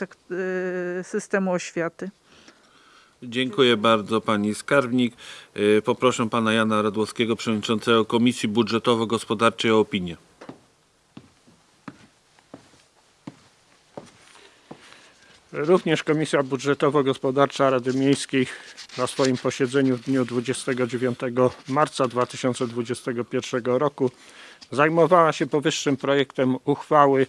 systemu oświaty. Dziękuję bardzo Pani Skarbnik. Poproszę Pana Jana Radłowskiego, Przewodniczącego Komisji Budżetowo-Gospodarczej o opinię. Również Komisja Budżetowo-Gospodarcza Rady Miejskiej na swoim posiedzeniu w dniu 29 marca 2021 roku zajmowała się powyższym projektem uchwały,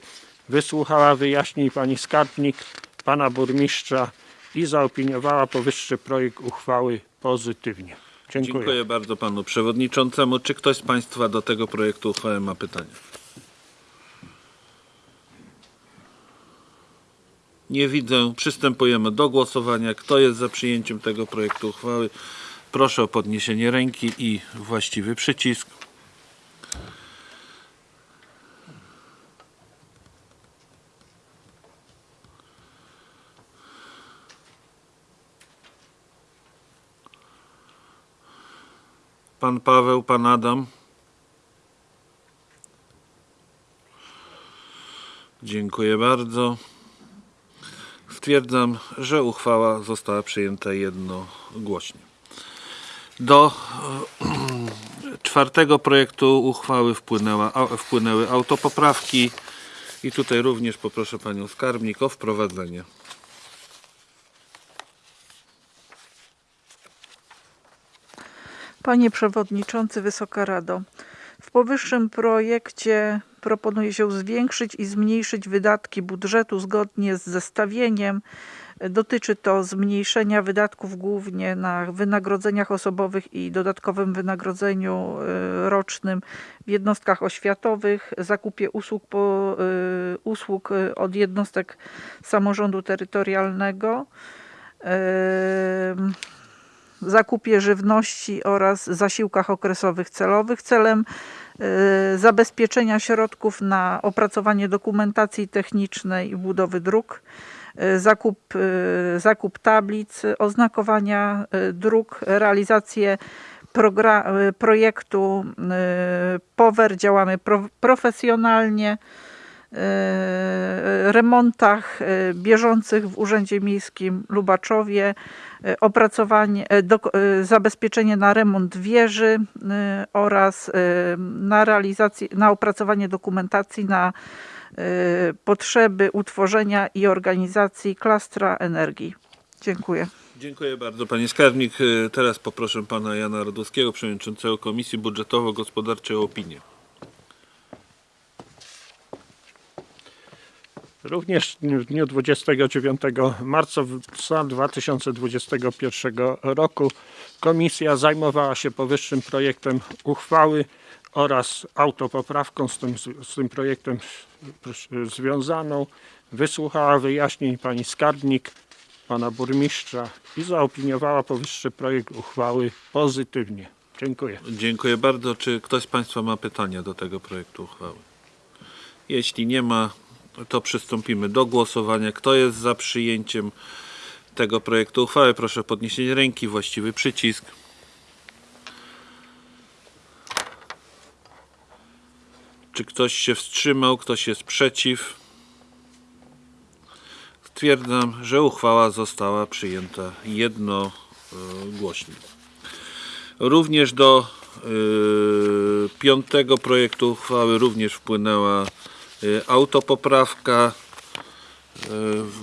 wysłuchała wyjaśnień pani skarbnik, pana burmistrza i zaopiniowała powyższy projekt uchwały pozytywnie. Dziękuję. Dziękuję bardzo Panu Przewodniczącemu. Czy ktoś z Państwa do tego projektu uchwały ma pytania? Nie widzę. Przystępujemy do głosowania. Kto jest za przyjęciem tego projektu uchwały? Proszę o podniesienie ręki i właściwy przycisk. Pan Paweł, pan Adam. Dziękuję bardzo. Stwierdzam, że uchwała została przyjęta jednogłośnie. Do e, czwartego projektu uchwały wpłynęła, wpłynęły autopoprawki i tutaj również poproszę panią skarbnik o wprowadzenie. Panie Przewodniczący, Wysoka Rado. W powyższym projekcie proponuje się zwiększyć i zmniejszyć wydatki budżetu zgodnie z zestawieniem. Dotyczy to zmniejszenia wydatków głównie na wynagrodzeniach osobowych i dodatkowym wynagrodzeniu y, rocznym w jednostkach oświatowych, zakupie usług, po, y, usług y, od jednostek samorządu terytorialnego, zakupie żywności oraz zasiłkach okresowych celowych. Celem zabezpieczenia środków na opracowanie dokumentacji technicznej i budowy dróg, y, zakup, y, zakup tablic, oznakowania y, dróg, realizację y, projektu y, POWER. Działamy pro- profesjonalnie y, remontach y, bieżących w Urzędzie Miejskim Lubaczowie, y, opracowanie, y, zabezpieczenie na remont wieży oraz na realizację, na opracowanie dokumentacji na potrzeby utworzenia i organizacji klastra energii. Dziękuję. Dziękuję bardzo Panie Skarbnik. E, Teraz poproszę Pana Jana Radowskiego, Przewodniczącego Komisji Budżetowo-Gospodarczej o opinię. Również w dniu 29 marca 2021 roku komisja zajmowała się powyższym projektem uchwały oraz autopoprawką z tym, z tym projektem związaną. Wysłuchała wyjaśnień pani skarbnik, pana burmistrza i zaopiniowała powyższy projekt uchwały pozytywnie. Dziękuję. Dziękuję bardzo. Czy ktoś z Państwa ma pytania do tego projektu uchwały? Jeśli nie ma, to przystąpimy do głosowania. Kto jest za przyjęciem tego projektu uchwały? Proszę o podniesienie ręki, właściwy przycisk. Czy ktoś się wstrzymał? Ktoś jest przeciw? Stwierdzam, że uchwała została przyjęta jednogłośnie. Również do y, piątego projektu uchwały również wpłynęła autopoprawka, y,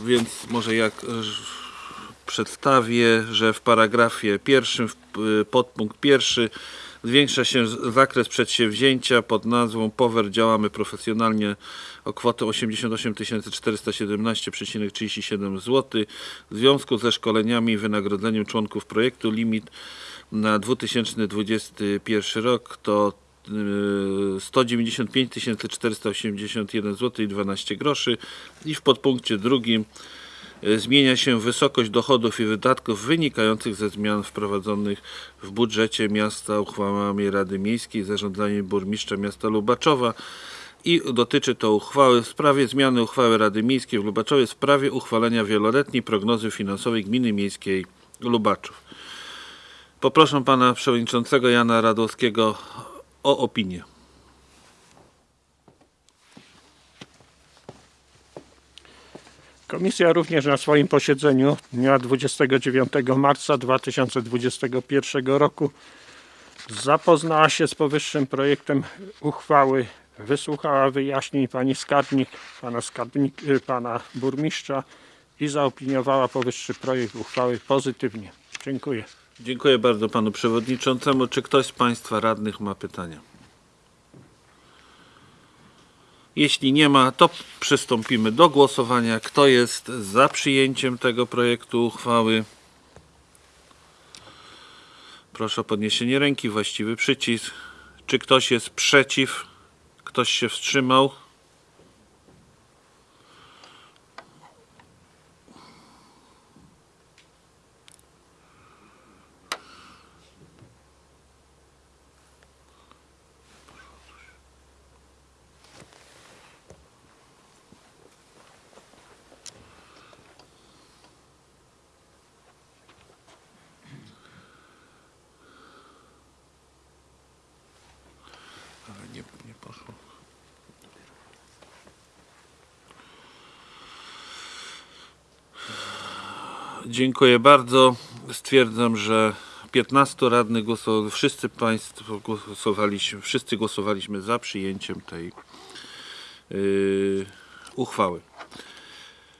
więc może jak y, przedstawię, że w paragrafie pierwszym, y, podpunkt pierwszy zwiększa się zakres przedsięwzięcia pod nazwą POWER działamy profesjonalnie o kwotę 88 417,37 zł w związku ze szkoleniami i wynagrodzeniem członków projektu. Limit na 2021 rok to y, 195 481 zł i 12 groszy i w podpunkcie drugim y, zmienia się wysokość dochodów i wydatków wynikających ze zmian wprowadzonych w budżecie miasta uchwałami Rady Miejskiej zarządzaniem burmistrza miasta Lubaczowa i dotyczy to uchwały w sprawie zmiany uchwały Rady Miejskiej w Lubaczowie w sprawie uchwalenia wieloletniej prognozy finansowej Gminy Miejskiej Lubaczów. Poproszę pana przewodniczącego Jana Radowskiego o opinię. Komisja również na swoim posiedzeniu dnia 29 marca 2021 roku zapoznała się z powyższym projektem uchwały, wysłuchała wyjaśnień pani skarbnik, pana, skarbnik, y, pana burmistrza i zaopiniowała powyższy projekt uchwały pozytywnie. Dziękuję. Dziękuję bardzo panu przewodniczącemu. Czy ktoś z państwa radnych ma pytania? Jeśli nie ma, to przystąpimy do głosowania. Kto jest za przyjęciem tego projektu uchwały? Proszę o podniesienie ręki, właściwy przycisk. Czy ktoś jest przeciw? Ktoś się wstrzymał? Ale nie, nie poszło. Dziękuję bardzo. Stwierdzam, że 15 radnych głosowało, wszyscy Państwo głosowaliśmy, wszyscy głosowaliśmy za przyjęciem tej yy, uchwały.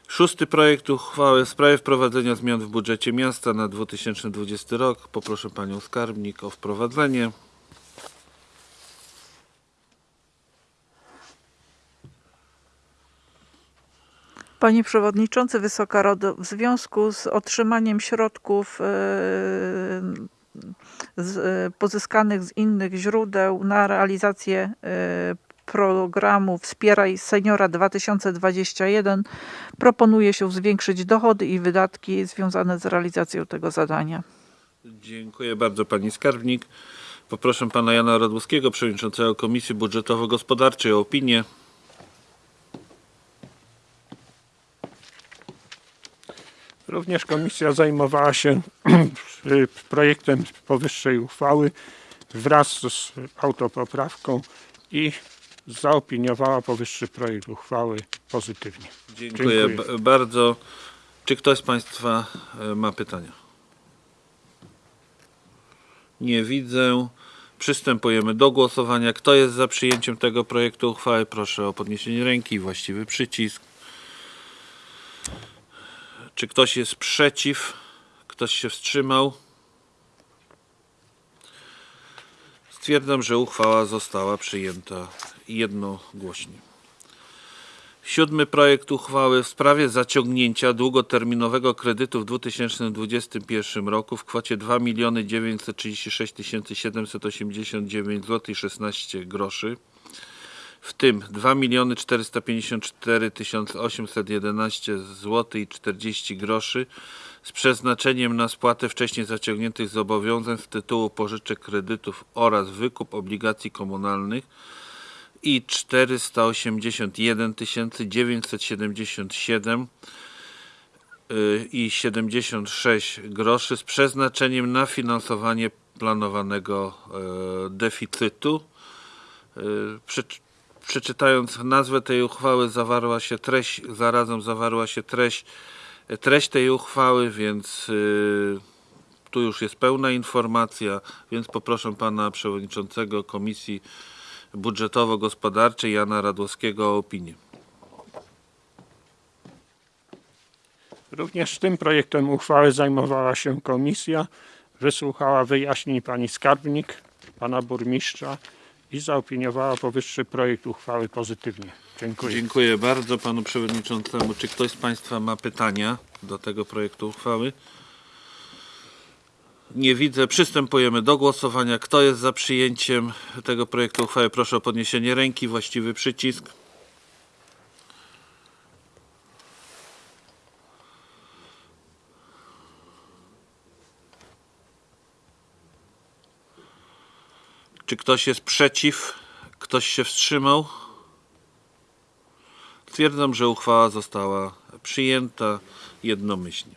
Szósty projekt uchwały w sprawie wprowadzenia zmian w budżecie miasta na 2020 rok. Poproszę Panią Skarbnik o wprowadzenie. Panie Przewodniczący, Wysoka Rado, w związku z otrzymaniem środków e, e, pozyskanych z innych źródeł na realizację e, programu Wspieraj Seniora 2021 proponuje się zwiększyć dochody i wydatki związane z realizacją tego zadania. Dziękuję bardzo pani skarbnik. Poproszę pana Jana Radłowskiego, przewodniczącego Komisji Budżetowo-Gospodarczej o opinię. Również komisja zajmowała się y, projektem powyższej uchwały wraz z autopoprawką i zaopiniowała powyższy projekt uchwały pozytywnie. Dziękuję, Dziękuję. bardzo. Czy ktoś z państwa e, ma pytania? Nie widzę. Przystępujemy do głosowania. Kto jest za przyjęciem tego projektu uchwały? Proszę o podniesienie ręki właściwy przycisk. Czy ktoś jest przeciw? Ktoś się wstrzymał? Stwierdzam, że uchwała została przyjęta jednogłośnie. Siódmy projekt uchwały w sprawie zaciągnięcia długoterminowego kredytu w 2021 roku w kwocie 2 936 789 zł 16 groszy, w tym 2 454 811 zł i 40 groszy z przeznaczeniem na spłatę wcześniej zaciągniętych zobowiązań z tytułu pożyczek kredytów oraz wykup obligacji komunalnych i 481 977 y, i 76 groszy z przeznaczeniem na finansowanie planowanego e, deficytu. Przeczy- Przeczytając nazwę tej uchwały zawarła się treść, zarazem zawarła się treść, treść tej uchwały, więc y, tu już jest pełna informacja, więc poproszę pana przewodniczącego Komisji Budżetowo-Gospodarczej Jana Radłowskiego o opinię. Również tym projektem uchwały zajmowała się komisja, wysłuchała wyjaśnień pani skarbnik, pana burmistrza i zaopiniowała powyższy projekt uchwały pozytywnie. Dziękuję. Dziękuję bardzo panu przewodniczącemu. Czy ktoś z państwa ma pytania do tego projektu uchwały? Nie widzę. Przystępujemy do głosowania. Kto jest za przyjęciem tego projektu uchwały? Proszę o podniesienie ręki, właściwy przycisk. Czy ktoś jest przeciw? Ktoś się wstrzymał? Stwierdzam, że uchwała została przyjęta jednomyślnie.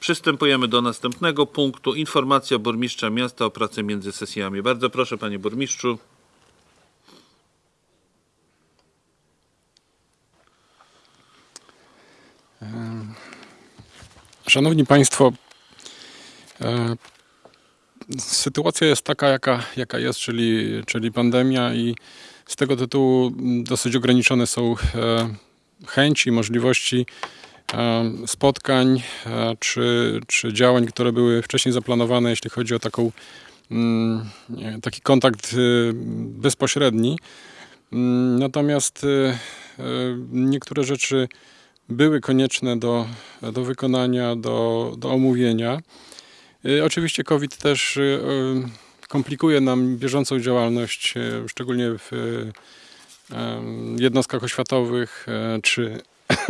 Przystępujemy do następnego punktu. Informacja burmistrza miasta o pracy między sesjami. Bardzo proszę, panie burmistrzu. Szanowni Państwo, e, sytuacja jest taka, jaka, jaka jest, czyli, czyli pandemia, i z tego tytułu dosyć ograniczone są e, chęci, możliwości e, spotkań e, czy, czy działań, które były wcześniej zaplanowane, jeśli chodzi o taką, mm, taki kontakt bezpośredni. Mm, Natomiast niektóre rzeczy były konieczne do, do wykonania, do, do omówienia. Y, Oczywiście COVID też y, y, komplikuje nam bieżącą działalność, szczególnie w jednostkach oświatowych czy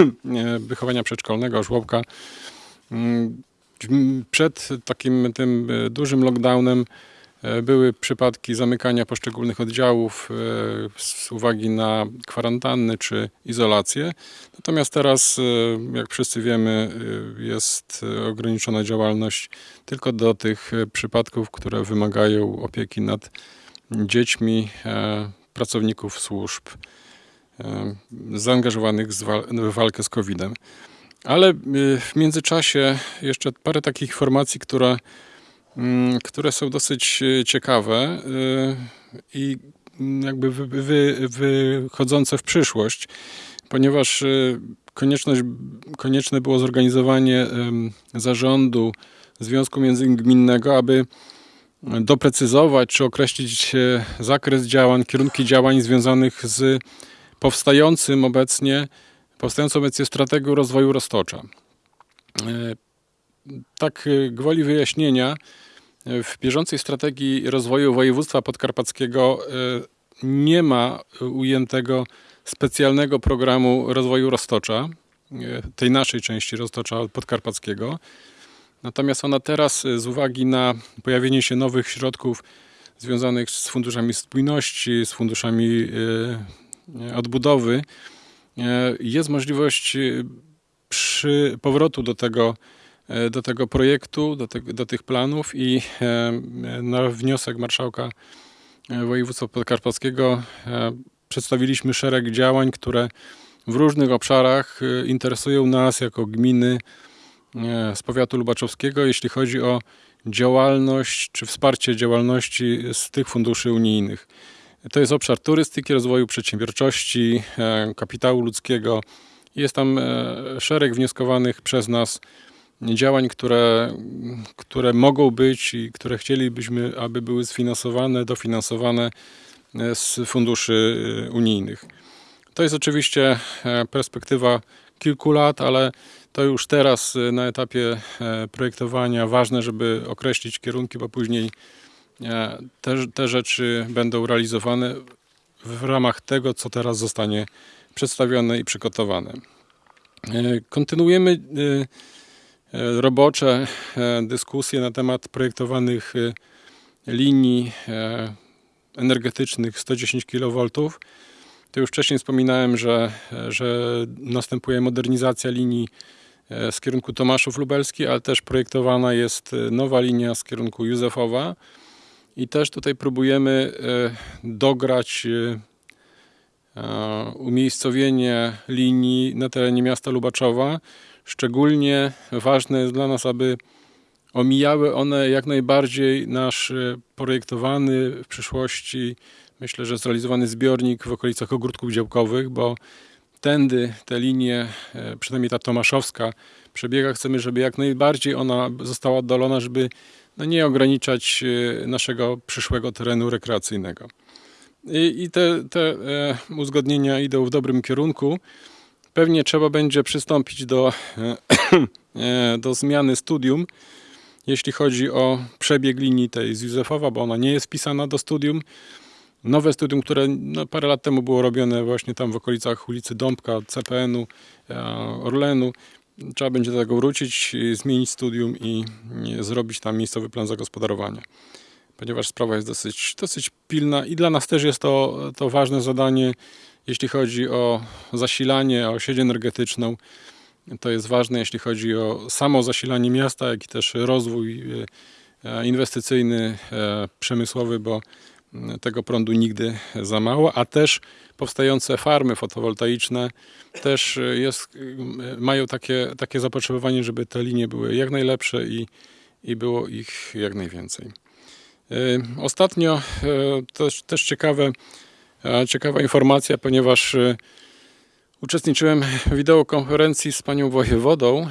wychowania przedszkolnego, żłobka. Mm, Przed takim tym dużym lockdownem były przypadki zamykania poszczególnych oddziałów e, z uwagi na kwarantanny czy izolację. Natomiast teraz, e, jak wszyscy wiemy, e, jest e, ograniczona działalność tylko do tych e, przypadków, które wymagają opieki nad dziećmi e, pracowników służb e, zaangażowanych w walkę z COVID-em. Ale e, w międzyczasie jeszcze parę takich informacji, które, które są dosyć e, ciekawe e, i mm, jakby wy, wy, wychodzące w przyszłość, ponieważ e, konieczność, konieczne było zorganizowanie zarządu Związku Międzygminnego, aby doprecyzować czy określić zakres działań, kierunki działań związanych z powstającym obecnie powstającą obecnie strategią rozwoju roztocza. Tak gwoli wyjaśnienia, w bieżącej strategii rozwoju województwa podkarpackiego e, nie ma ujętego specjalnego programu rozwoju roztocza, e, tej naszej części roztocza podkarpackiego. Natomiast ona teraz e, z uwagi na pojawienie się nowych środków związanych z funduszami spójności, z funduszami odbudowy, jest możliwość przy powrotu do tego, do tego projektu, do, te, do tych planów i e, na wniosek marszałka e, województwa podkarpackiego e, przedstawiliśmy szereg działań, które w różnych obszarach e, interesują nas jako gminy e, z powiatu lubaczowskiego, jeśli chodzi o działalność czy wsparcie działalności z tych funduszy unijnych. To jest obszar turystyki, rozwoju przedsiębiorczości, e, kapitału ludzkiego. Jest tam e, szereg wnioskowanych przez nas działań, które, które mogą być i które chcielibyśmy, aby były sfinansowane, dofinansowane e, z funduszy e, unijnych. To jest oczywiście e, perspektywa kilku lat, ale to już teraz na etapie projektowania ważne, żeby określić kierunki, bo później te, te rzeczy będą realizowane w ramach tego, co teraz zostanie przedstawione i przygotowane. Kontynuujemy robocze e, dyskusje na temat projektowanych e, linii e, energetycznych 110 kV. To już wcześniej wspominałem, że, że następuje modernizacja linii e, z kierunku Tomaszów Lubelski, ale też projektowana jest e, nowa linia z kierunku Józefowa. I też tutaj próbujemy e, dograć e, e, umiejscowienie linii na terenie miasta Lubaczowa. Szczególnie ważne jest dla nas, aby omijały one jak najbardziej nasz e, projektowany w przyszłości, myślę, że zrealizowany zbiornik w okolicach ogródków działkowych, bo tędy te linie, e, przynajmniej ta tomaszowska, przebiega. Chcemy, żeby jak najbardziej ona została oddalona, żeby no nie ograniczać e, naszego przyszłego terenu rekreacyjnego. I, i te, te uzgodnienia idą w dobrym kierunku. Pewnie trzeba będzie przystąpić do, e, do zmiany studium, jeśli chodzi o przebieg linii tej z Józefowa, bo ona nie jest wpisana do studium. Nowe studium, które no, parę lat temu było robione właśnie tam w okolicach ulicy Dąbka, CPN-u, e, Orlenu. Trzeba będzie do tego wrócić, zmienić studium i zrobić tam miejscowy plan zagospodarowania. Ponieważ sprawa jest dosyć, dosyć pilna i dla nas też jest to, to ważne zadanie, jeśli chodzi o zasilanie, o sieć energetyczną. To jest ważne, jeśli chodzi o samo zasilanie miasta, jak i też rozwój e, inwestycyjny, e, przemysłowy, bo m, tego prądu nigdy za mało, a też powstające farmy fotowoltaiczne też e, jest, mają takie, takie zapotrzebowanie, żeby te linie były jak najlepsze i, i było ich jak najwięcej. E, Ostatnio e, też, też ciekawe, e, ciekawa informacja, ponieważ e, uczestniczyłem w wideokonferencji z panią wojewodą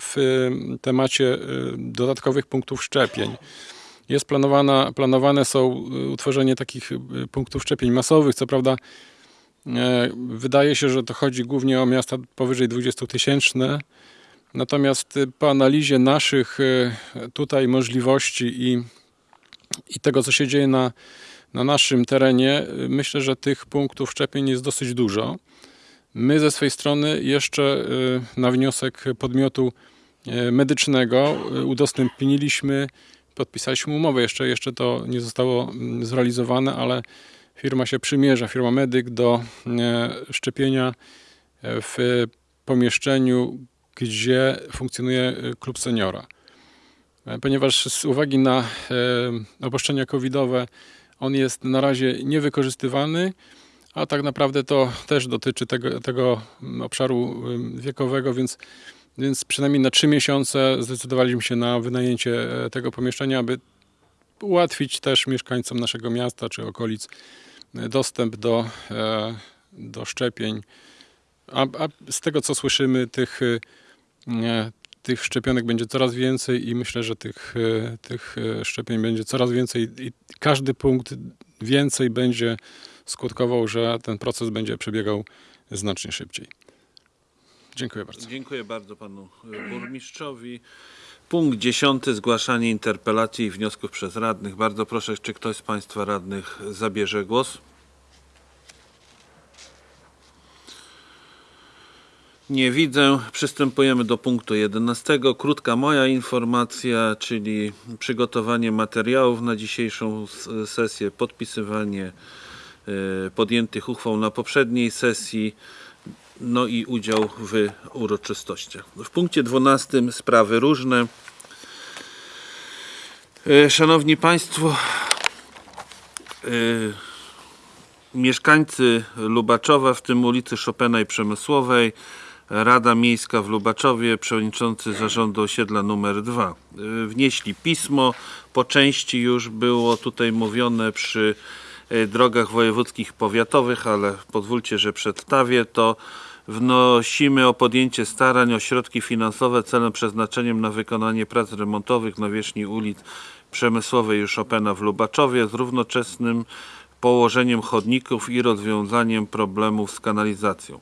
w e, temacie e, dodatkowych punktów szczepień. Jest planowana, planowane są utworzenie takich punktów szczepień masowych. Co prawda e, wydaje się, że to chodzi głównie o miasta powyżej 20 tysięczne. Natomiast po analizie naszych tutaj możliwości i i tego, co się dzieje na, na naszym terenie, y, myślę, że tych punktów szczepień jest dosyć dużo. My ze swojej strony jeszcze y, na wniosek podmiotu y, medycznego udostępniliśmy, podpisaliśmy umowę, jeszcze, jeszcze to nie zostało mm, zrealizowane, ale firma się przymierza, firma Medyk do szczepienia w pomieszczeniu, gdzie funkcjonuje klub seniora. E, ponieważ z uwagi na e, obostrzenia covidowe on jest na razie niewykorzystywany, a tak naprawdę to też dotyczy tego, tego obszaru wiekowego, więc, więc przynajmniej na trzy miesiące zdecydowaliśmy się na wynajęcie e, tego pomieszczenia, aby ułatwić też mieszkańcom naszego miasta czy okolic e, dostęp do, e, do szczepień. A, a z tego co słyszymy, tych, e, tych szczepionek będzie coraz więcej i myślę, że tych, e, tych e, szczepień będzie coraz więcej i każdy punkt więcej będzie skutkował, że ten proces będzie przebiegał znacznie szybciej. Dziękuję bardzo. Dziękuję bardzo panu y, burmistrzowi. Punkt dziesiąty, zgłaszanie interpelacji i wniosków przez radnych. Bardzo proszę, czy ktoś z państwa radnych zabierze głos? Nie widzę. Przystępujemy do punktu 11. Krótka moja informacja, czyli przygotowanie materiałów na dzisiejszą sesję, podpisywanie e, podjętych uchwał na poprzedniej sesji, no i udział w uroczystościach. W punkcie 12 sprawy różne. E, Szanowni Państwo, e, mieszkańcy Lubaczowa, w tym ulicy Chopina i Przemysłowej, Rada Miejska w Lubaczowie, przewodniczący zarządu osiedla numer 2, y, wnieśli pismo. Po części już było tutaj mówione przy y, drogach wojewódzkich powiatowych, ale pozwólcie, że przedstawię to. Wnosimy o podjęcie starań o środki finansowe celem przeznaczeniem na wykonanie prac remontowych na wierzchni ulic Przemysłowej i Chopina w Lubaczowie z równoczesnym położeniem chodników i rozwiązaniem problemów z kanalizacją.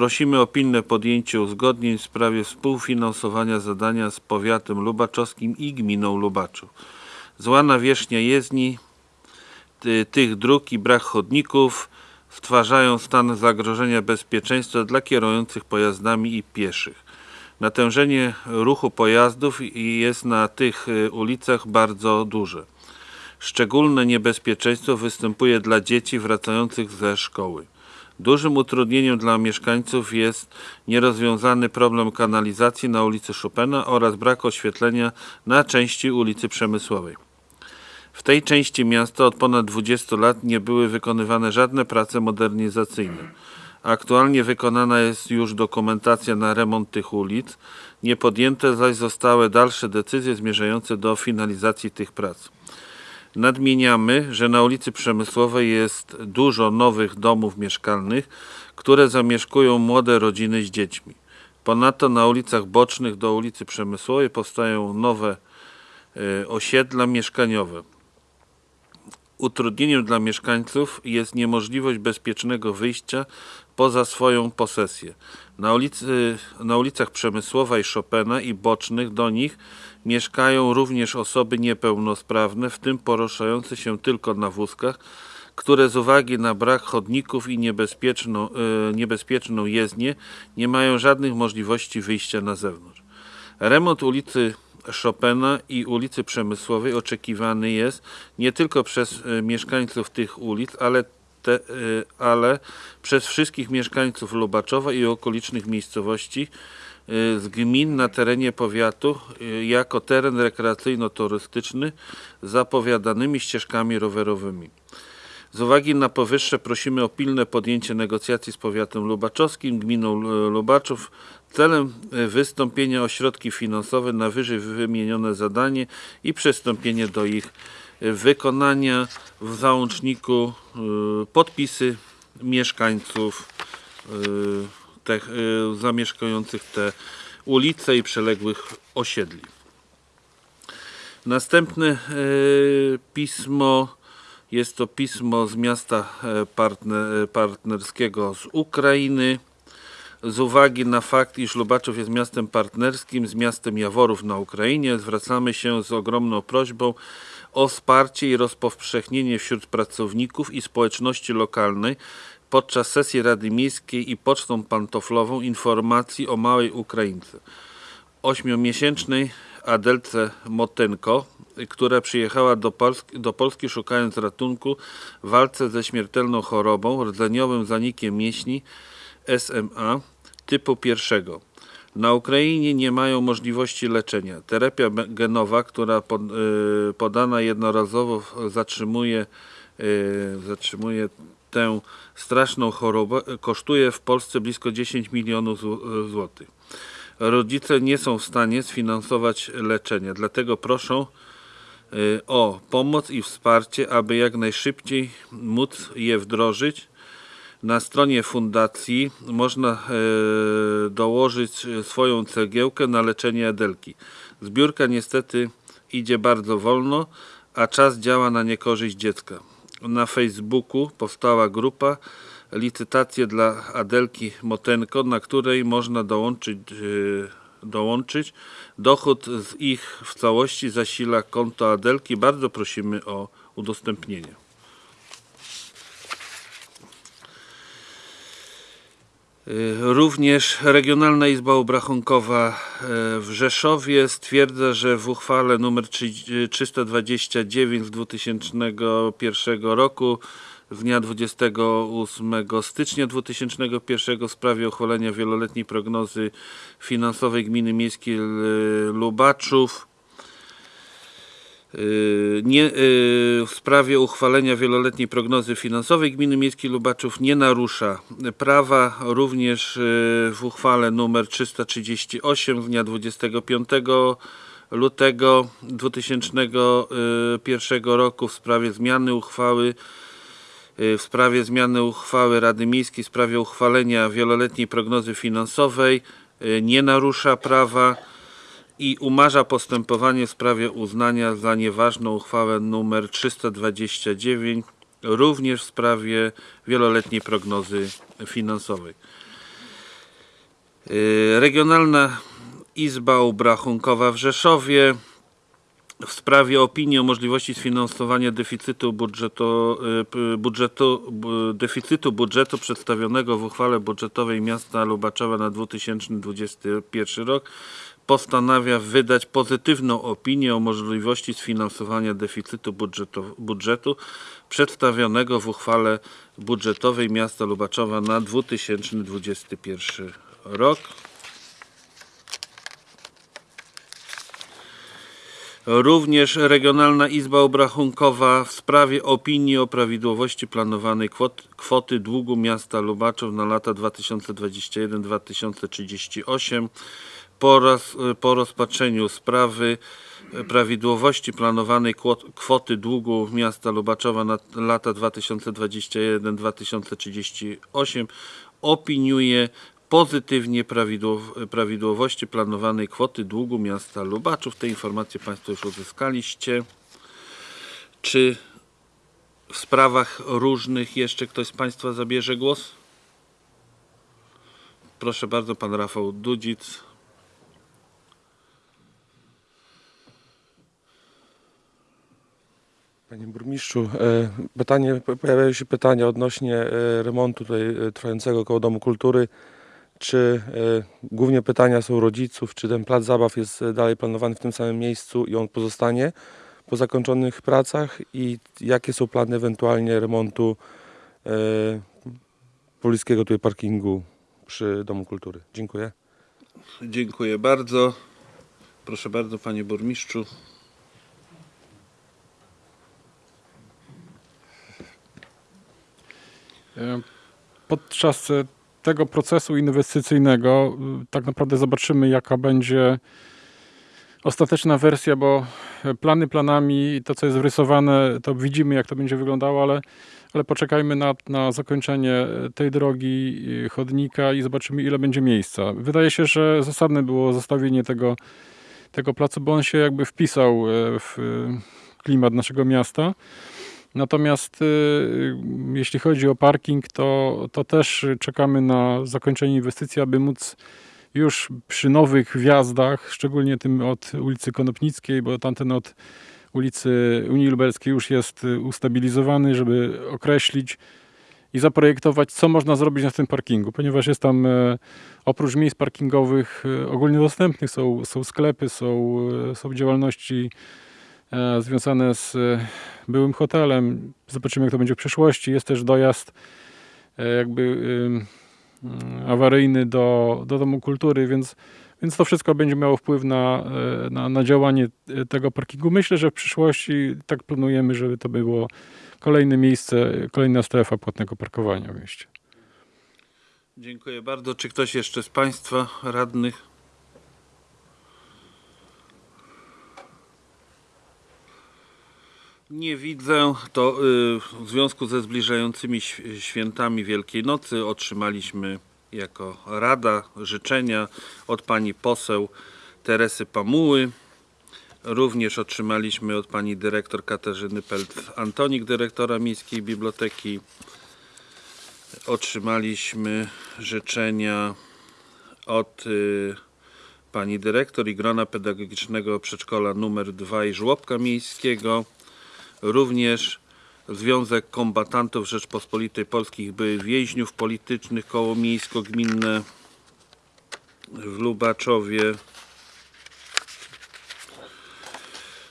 Prosimy o pilne podjęcie uzgodnień w sprawie współfinansowania zadania z powiatem lubaczowskim i gminą Lubaczów. Zła nawierzchnia jezdni ty, tych dróg i brak chodników stwarzają stan zagrożenia bezpieczeństwa dla kierujących pojazdami i pieszych. Natężenie ruchu pojazdów jest na tych y, ulicach bardzo duże. Szczególne niebezpieczeństwo występuje dla dzieci wracających ze szkoły. Dużym utrudnieniem dla mieszkańców jest nierozwiązany problem kanalizacji na ulicy Chopina oraz brak oświetlenia na części ulicy Przemysłowej. W tej części miasta od ponad 20 lat nie były wykonywane żadne prace modernizacyjne. Aktualnie wykonana jest już dokumentacja na remont tych ulic, nie podjęte zaś zostały dalsze decyzje zmierzające do finalizacji tych prac. Nadmieniamy, że na ulicy Przemysłowej jest dużo nowych domów mieszkalnych, które zamieszkują młode rodziny z dziećmi. Ponadto na ulicach bocznych do ulicy Przemysłowej powstają nowe e, osiedla mieszkaniowe. Utrudnieniem dla mieszkańców jest niemożliwość bezpiecznego wyjścia poza swoją posesję. Na, ulicy, na ulicach Przemysłowa i Chopina i bocznych do nich mieszkają również osoby niepełnosprawne, w tym poruszające się tylko na wózkach, które z uwagi na brak chodników i niebezpieczną, e, niebezpieczną jezdnię nie mają żadnych możliwości wyjścia na zewnątrz. Remont ulicy Chopina i ulicy Przemysłowej oczekiwany jest nie tylko przez e, mieszkańców tych ulic, ale, te, e, ale przez wszystkich mieszkańców Lubaczowa i okolicznych miejscowości z gmin na terenie powiatu e, jako teren rekreacyjno-turystyczny z zapowiadanymi ścieżkami rowerowymi. Z uwagi na powyższe prosimy o pilne podjęcie negocjacji z powiatem lubaczowskim, gminą Lu- Lubaczów celem e, wystąpienia o środki finansowe na wyżej wymienione zadanie i przystąpienie do ich e, wykonania w załączniku podpisy mieszkańców te, e, zamieszkujących te ulice i przyległych osiedli. Następne e, pismo jest to pismo z miasta e, partner, partnerskiego z Ukrainy. Z uwagi na fakt, iż Lubaczów jest miastem partnerskim z miastem Jaworów na Ukrainie, zwracamy się z ogromną prośbą o wsparcie i rozpowszechnienie wśród pracowników i społeczności lokalnej podczas sesji Rady Miejskiej i pocztą pantoflową informacji o małej Ukraińce ośmiomiesięcznej Adelce Motenko, która przyjechała do Polski, do Polski szukając ratunku w walce ze śmiertelną chorobą, rdzeniowym zanikiem mięśni SMA typu pierwszego. Na Ukrainie nie mają możliwości leczenia. Terapia genowa, która y, podana jednorazowo zatrzymuje, y, zatrzymuje tę straszną chorobę, kosztuje w Polsce blisko 10 milionów zł- złotych rodzice nie są w stanie sfinansować leczenia. Dlatego proszą y, o pomoc i wsparcie, aby jak najszybciej móc je wdrożyć. Na stronie fundacji można e, dołożyć swoją cegiełkę na leczenie Adelki. Zbiórka niestety idzie bardzo wolno, a czas działa na niekorzyść dziecka. Na Facebooku powstała grupa licytację dla Adelki Motenko, na której można dołączyć, yy, dołączyć. Dochód z ich w całości zasila konto Adelki. Bardzo prosimy o udostępnienie. Również Regionalna Izba Obrachunkowa e, w Rzeszowie stwierdza, że w uchwale nr 329 z 2001 roku z dnia 28 stycznia 2001 w sprawie uchwalenia wieloletniej prognozy finansowej Gminy Miejskiej L- Lubaczów nie, yy, w sprawie uchwalenia wieloletniej prognozy finansowej Gminy Miejskiej Lubaczów nie narusza prawa. Również yy, w uchwale nr 338 z dnia 25 lutego 2001 roku w sprawie zmiany uchwały w sprawie zmiany uchwały Rady Miejskiej w sprawie uchwalenia wieloletniej prognozy finansowej nie narusza prawa i umarza postępowanie w sprawie uznania za nieważną uchwałę nr 329 również w sprawie wieloletniej prognozy finansowej. Yy, Regionalna Izba Obrachunkowa w Rzeszowie w sprawie opinii o możliwości sfinansowania deficytu budżetu, y, budżetu, b- deficytu budżetu przedstawionego w uchwale budżetowej miasta Lubaczowa na 2021 rok postanawia wydać pozytywną opinię o możliwości sfinansowania deficytu budżetu, budżetu przedstawionego w uchwale budżetowej miasta Lubaczowa na 2021 rok. Również Regionalna Izba Obrachunkowa w sprawie opinii o prawidłowości planowanej kwot, kwoty długu miasta Lubaczów na lata 2021-2038 po, roz, po rozpatrzeniu sprawy e, prawidłowości planowanej kwot, kwoty długu miasta Lubaczowa na lata 2021-2038 opiniuje pozytywnie prawidłow- prawidłowości planowanej kwoty długu miasta Lubaczów. Te informacje Państwo już uzyskaliście. Czy w sprawach różnych jeszcze ktoś z Państwa zabierze głos? Proszę bardzo, Pan Rafał Dudzic. Panie burmistrzu, e, pytanie, pojawiają się pytania odnośnie e, remontu tutaj e, trwającego koło Domu Kultury. Czy głównie pytania są rodziców, czy ten plac zabaw jest dalej planowany w tym samym miejscu i on pozostanie po zakończonych pracach i jakie są plany ewentualnie remontu pobliskiego tutaj parkingu przy Domu Kultury? Dziękuję. Dziękuję bardzo. Proszę bardzo, Panie Burmistrzu. Podczas e, tego procesu inwestycyjnego y, tak naprawdę zobaczymy, jaka będzie ostateczna wersja, bo e, plany planami, to co jest wrysowane, to widzimy, jak to będzie wyglądało, ale, ale poczekajmy na, na zakończenie e, tej drogi, chodnika i zobaczymy, ile będzie miejsca. Wydaje się, że zasadne było zostawienie tego, tego placu, bo on się jakby wpisał e, w e, klimat naszego miasta. Natomiast y, jeśli chodzi o parking, to, to też czekamy na zakończenie inwestycji, aby móc już przy nowych wjazdach, szczególnie tym od ulicy Konopnickiej, bo tamten od ulicy Unii Lubelskiej już jest y, ustabilizowany, żeby określić i zaprojektować, co można zrobić na tym parkingu, ponieważ jest tam e, oprócz miejsc parkingowych e, ogólnie dostępnych są, są sklepy, są, e, są działalności związane z e, byłym hotelem. Zobaczymy, jak to będzie w przyszłości. Jest też dojazd e, jakby awaryjny do, do Domu Kultury, więc, więc to wszystko będzie miało wpływ na, e, na, na działanie e, tego parkingu. Myślę, że w przyszłości tak planujemy, żeby to było kolejne miejsce, kolejna strefa płatnego parkowania w mieście. Dziękuję bardzo. Czy ktoś jeszcze z Państwa radnych? Nie widzę. To y, w związku ze zbliżającymi świętami Wielkiej Nocy otrzymaliśmy jako Rada życzenia od pani poseł Teresy Pamuły. Również otrzymaliśmy od pani dyrektor Katarzyny Pelt-Antonik, dyrektora Miejskiej Biblioteki otrzymaliśmy życzenia od y, pani dyrektor i grona pedagogicznego przedszkola numer 2 i żłobka miejskiego. Również Związek Kombatantów Rzeczpospolitej Polskich byłych więźniów politycznych koło miejsko-gminne w Lubaczowie.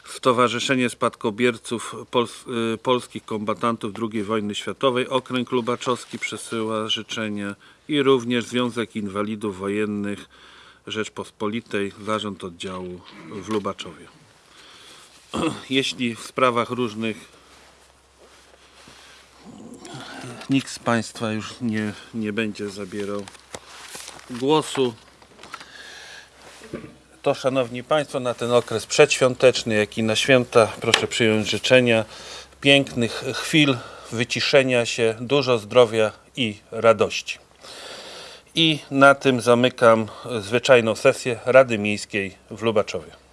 Stowarzyszenie Spadkobierców Pols- y, Polskich Kombatantów II wojny światowej, Okręg Lubaczowski przesyła życzenia i również Związek Inwalidów Wojennych Rzeczpospolitej, Zarząd Oddziału w Lubaczowie. Jeśli w sprawach różnych nikt z Państwa już nie, nie będzie zabierał głosu, to Szanowni Państwo, na ten okres przedświąteczny, jak i na święta, proszę przyjąć życzenia pięknych chwil, wyciszenia się, dużo zdrowia i radości. I na tym zamykam zwyczajną sesję Rady Miejskiej w Lubaczowie.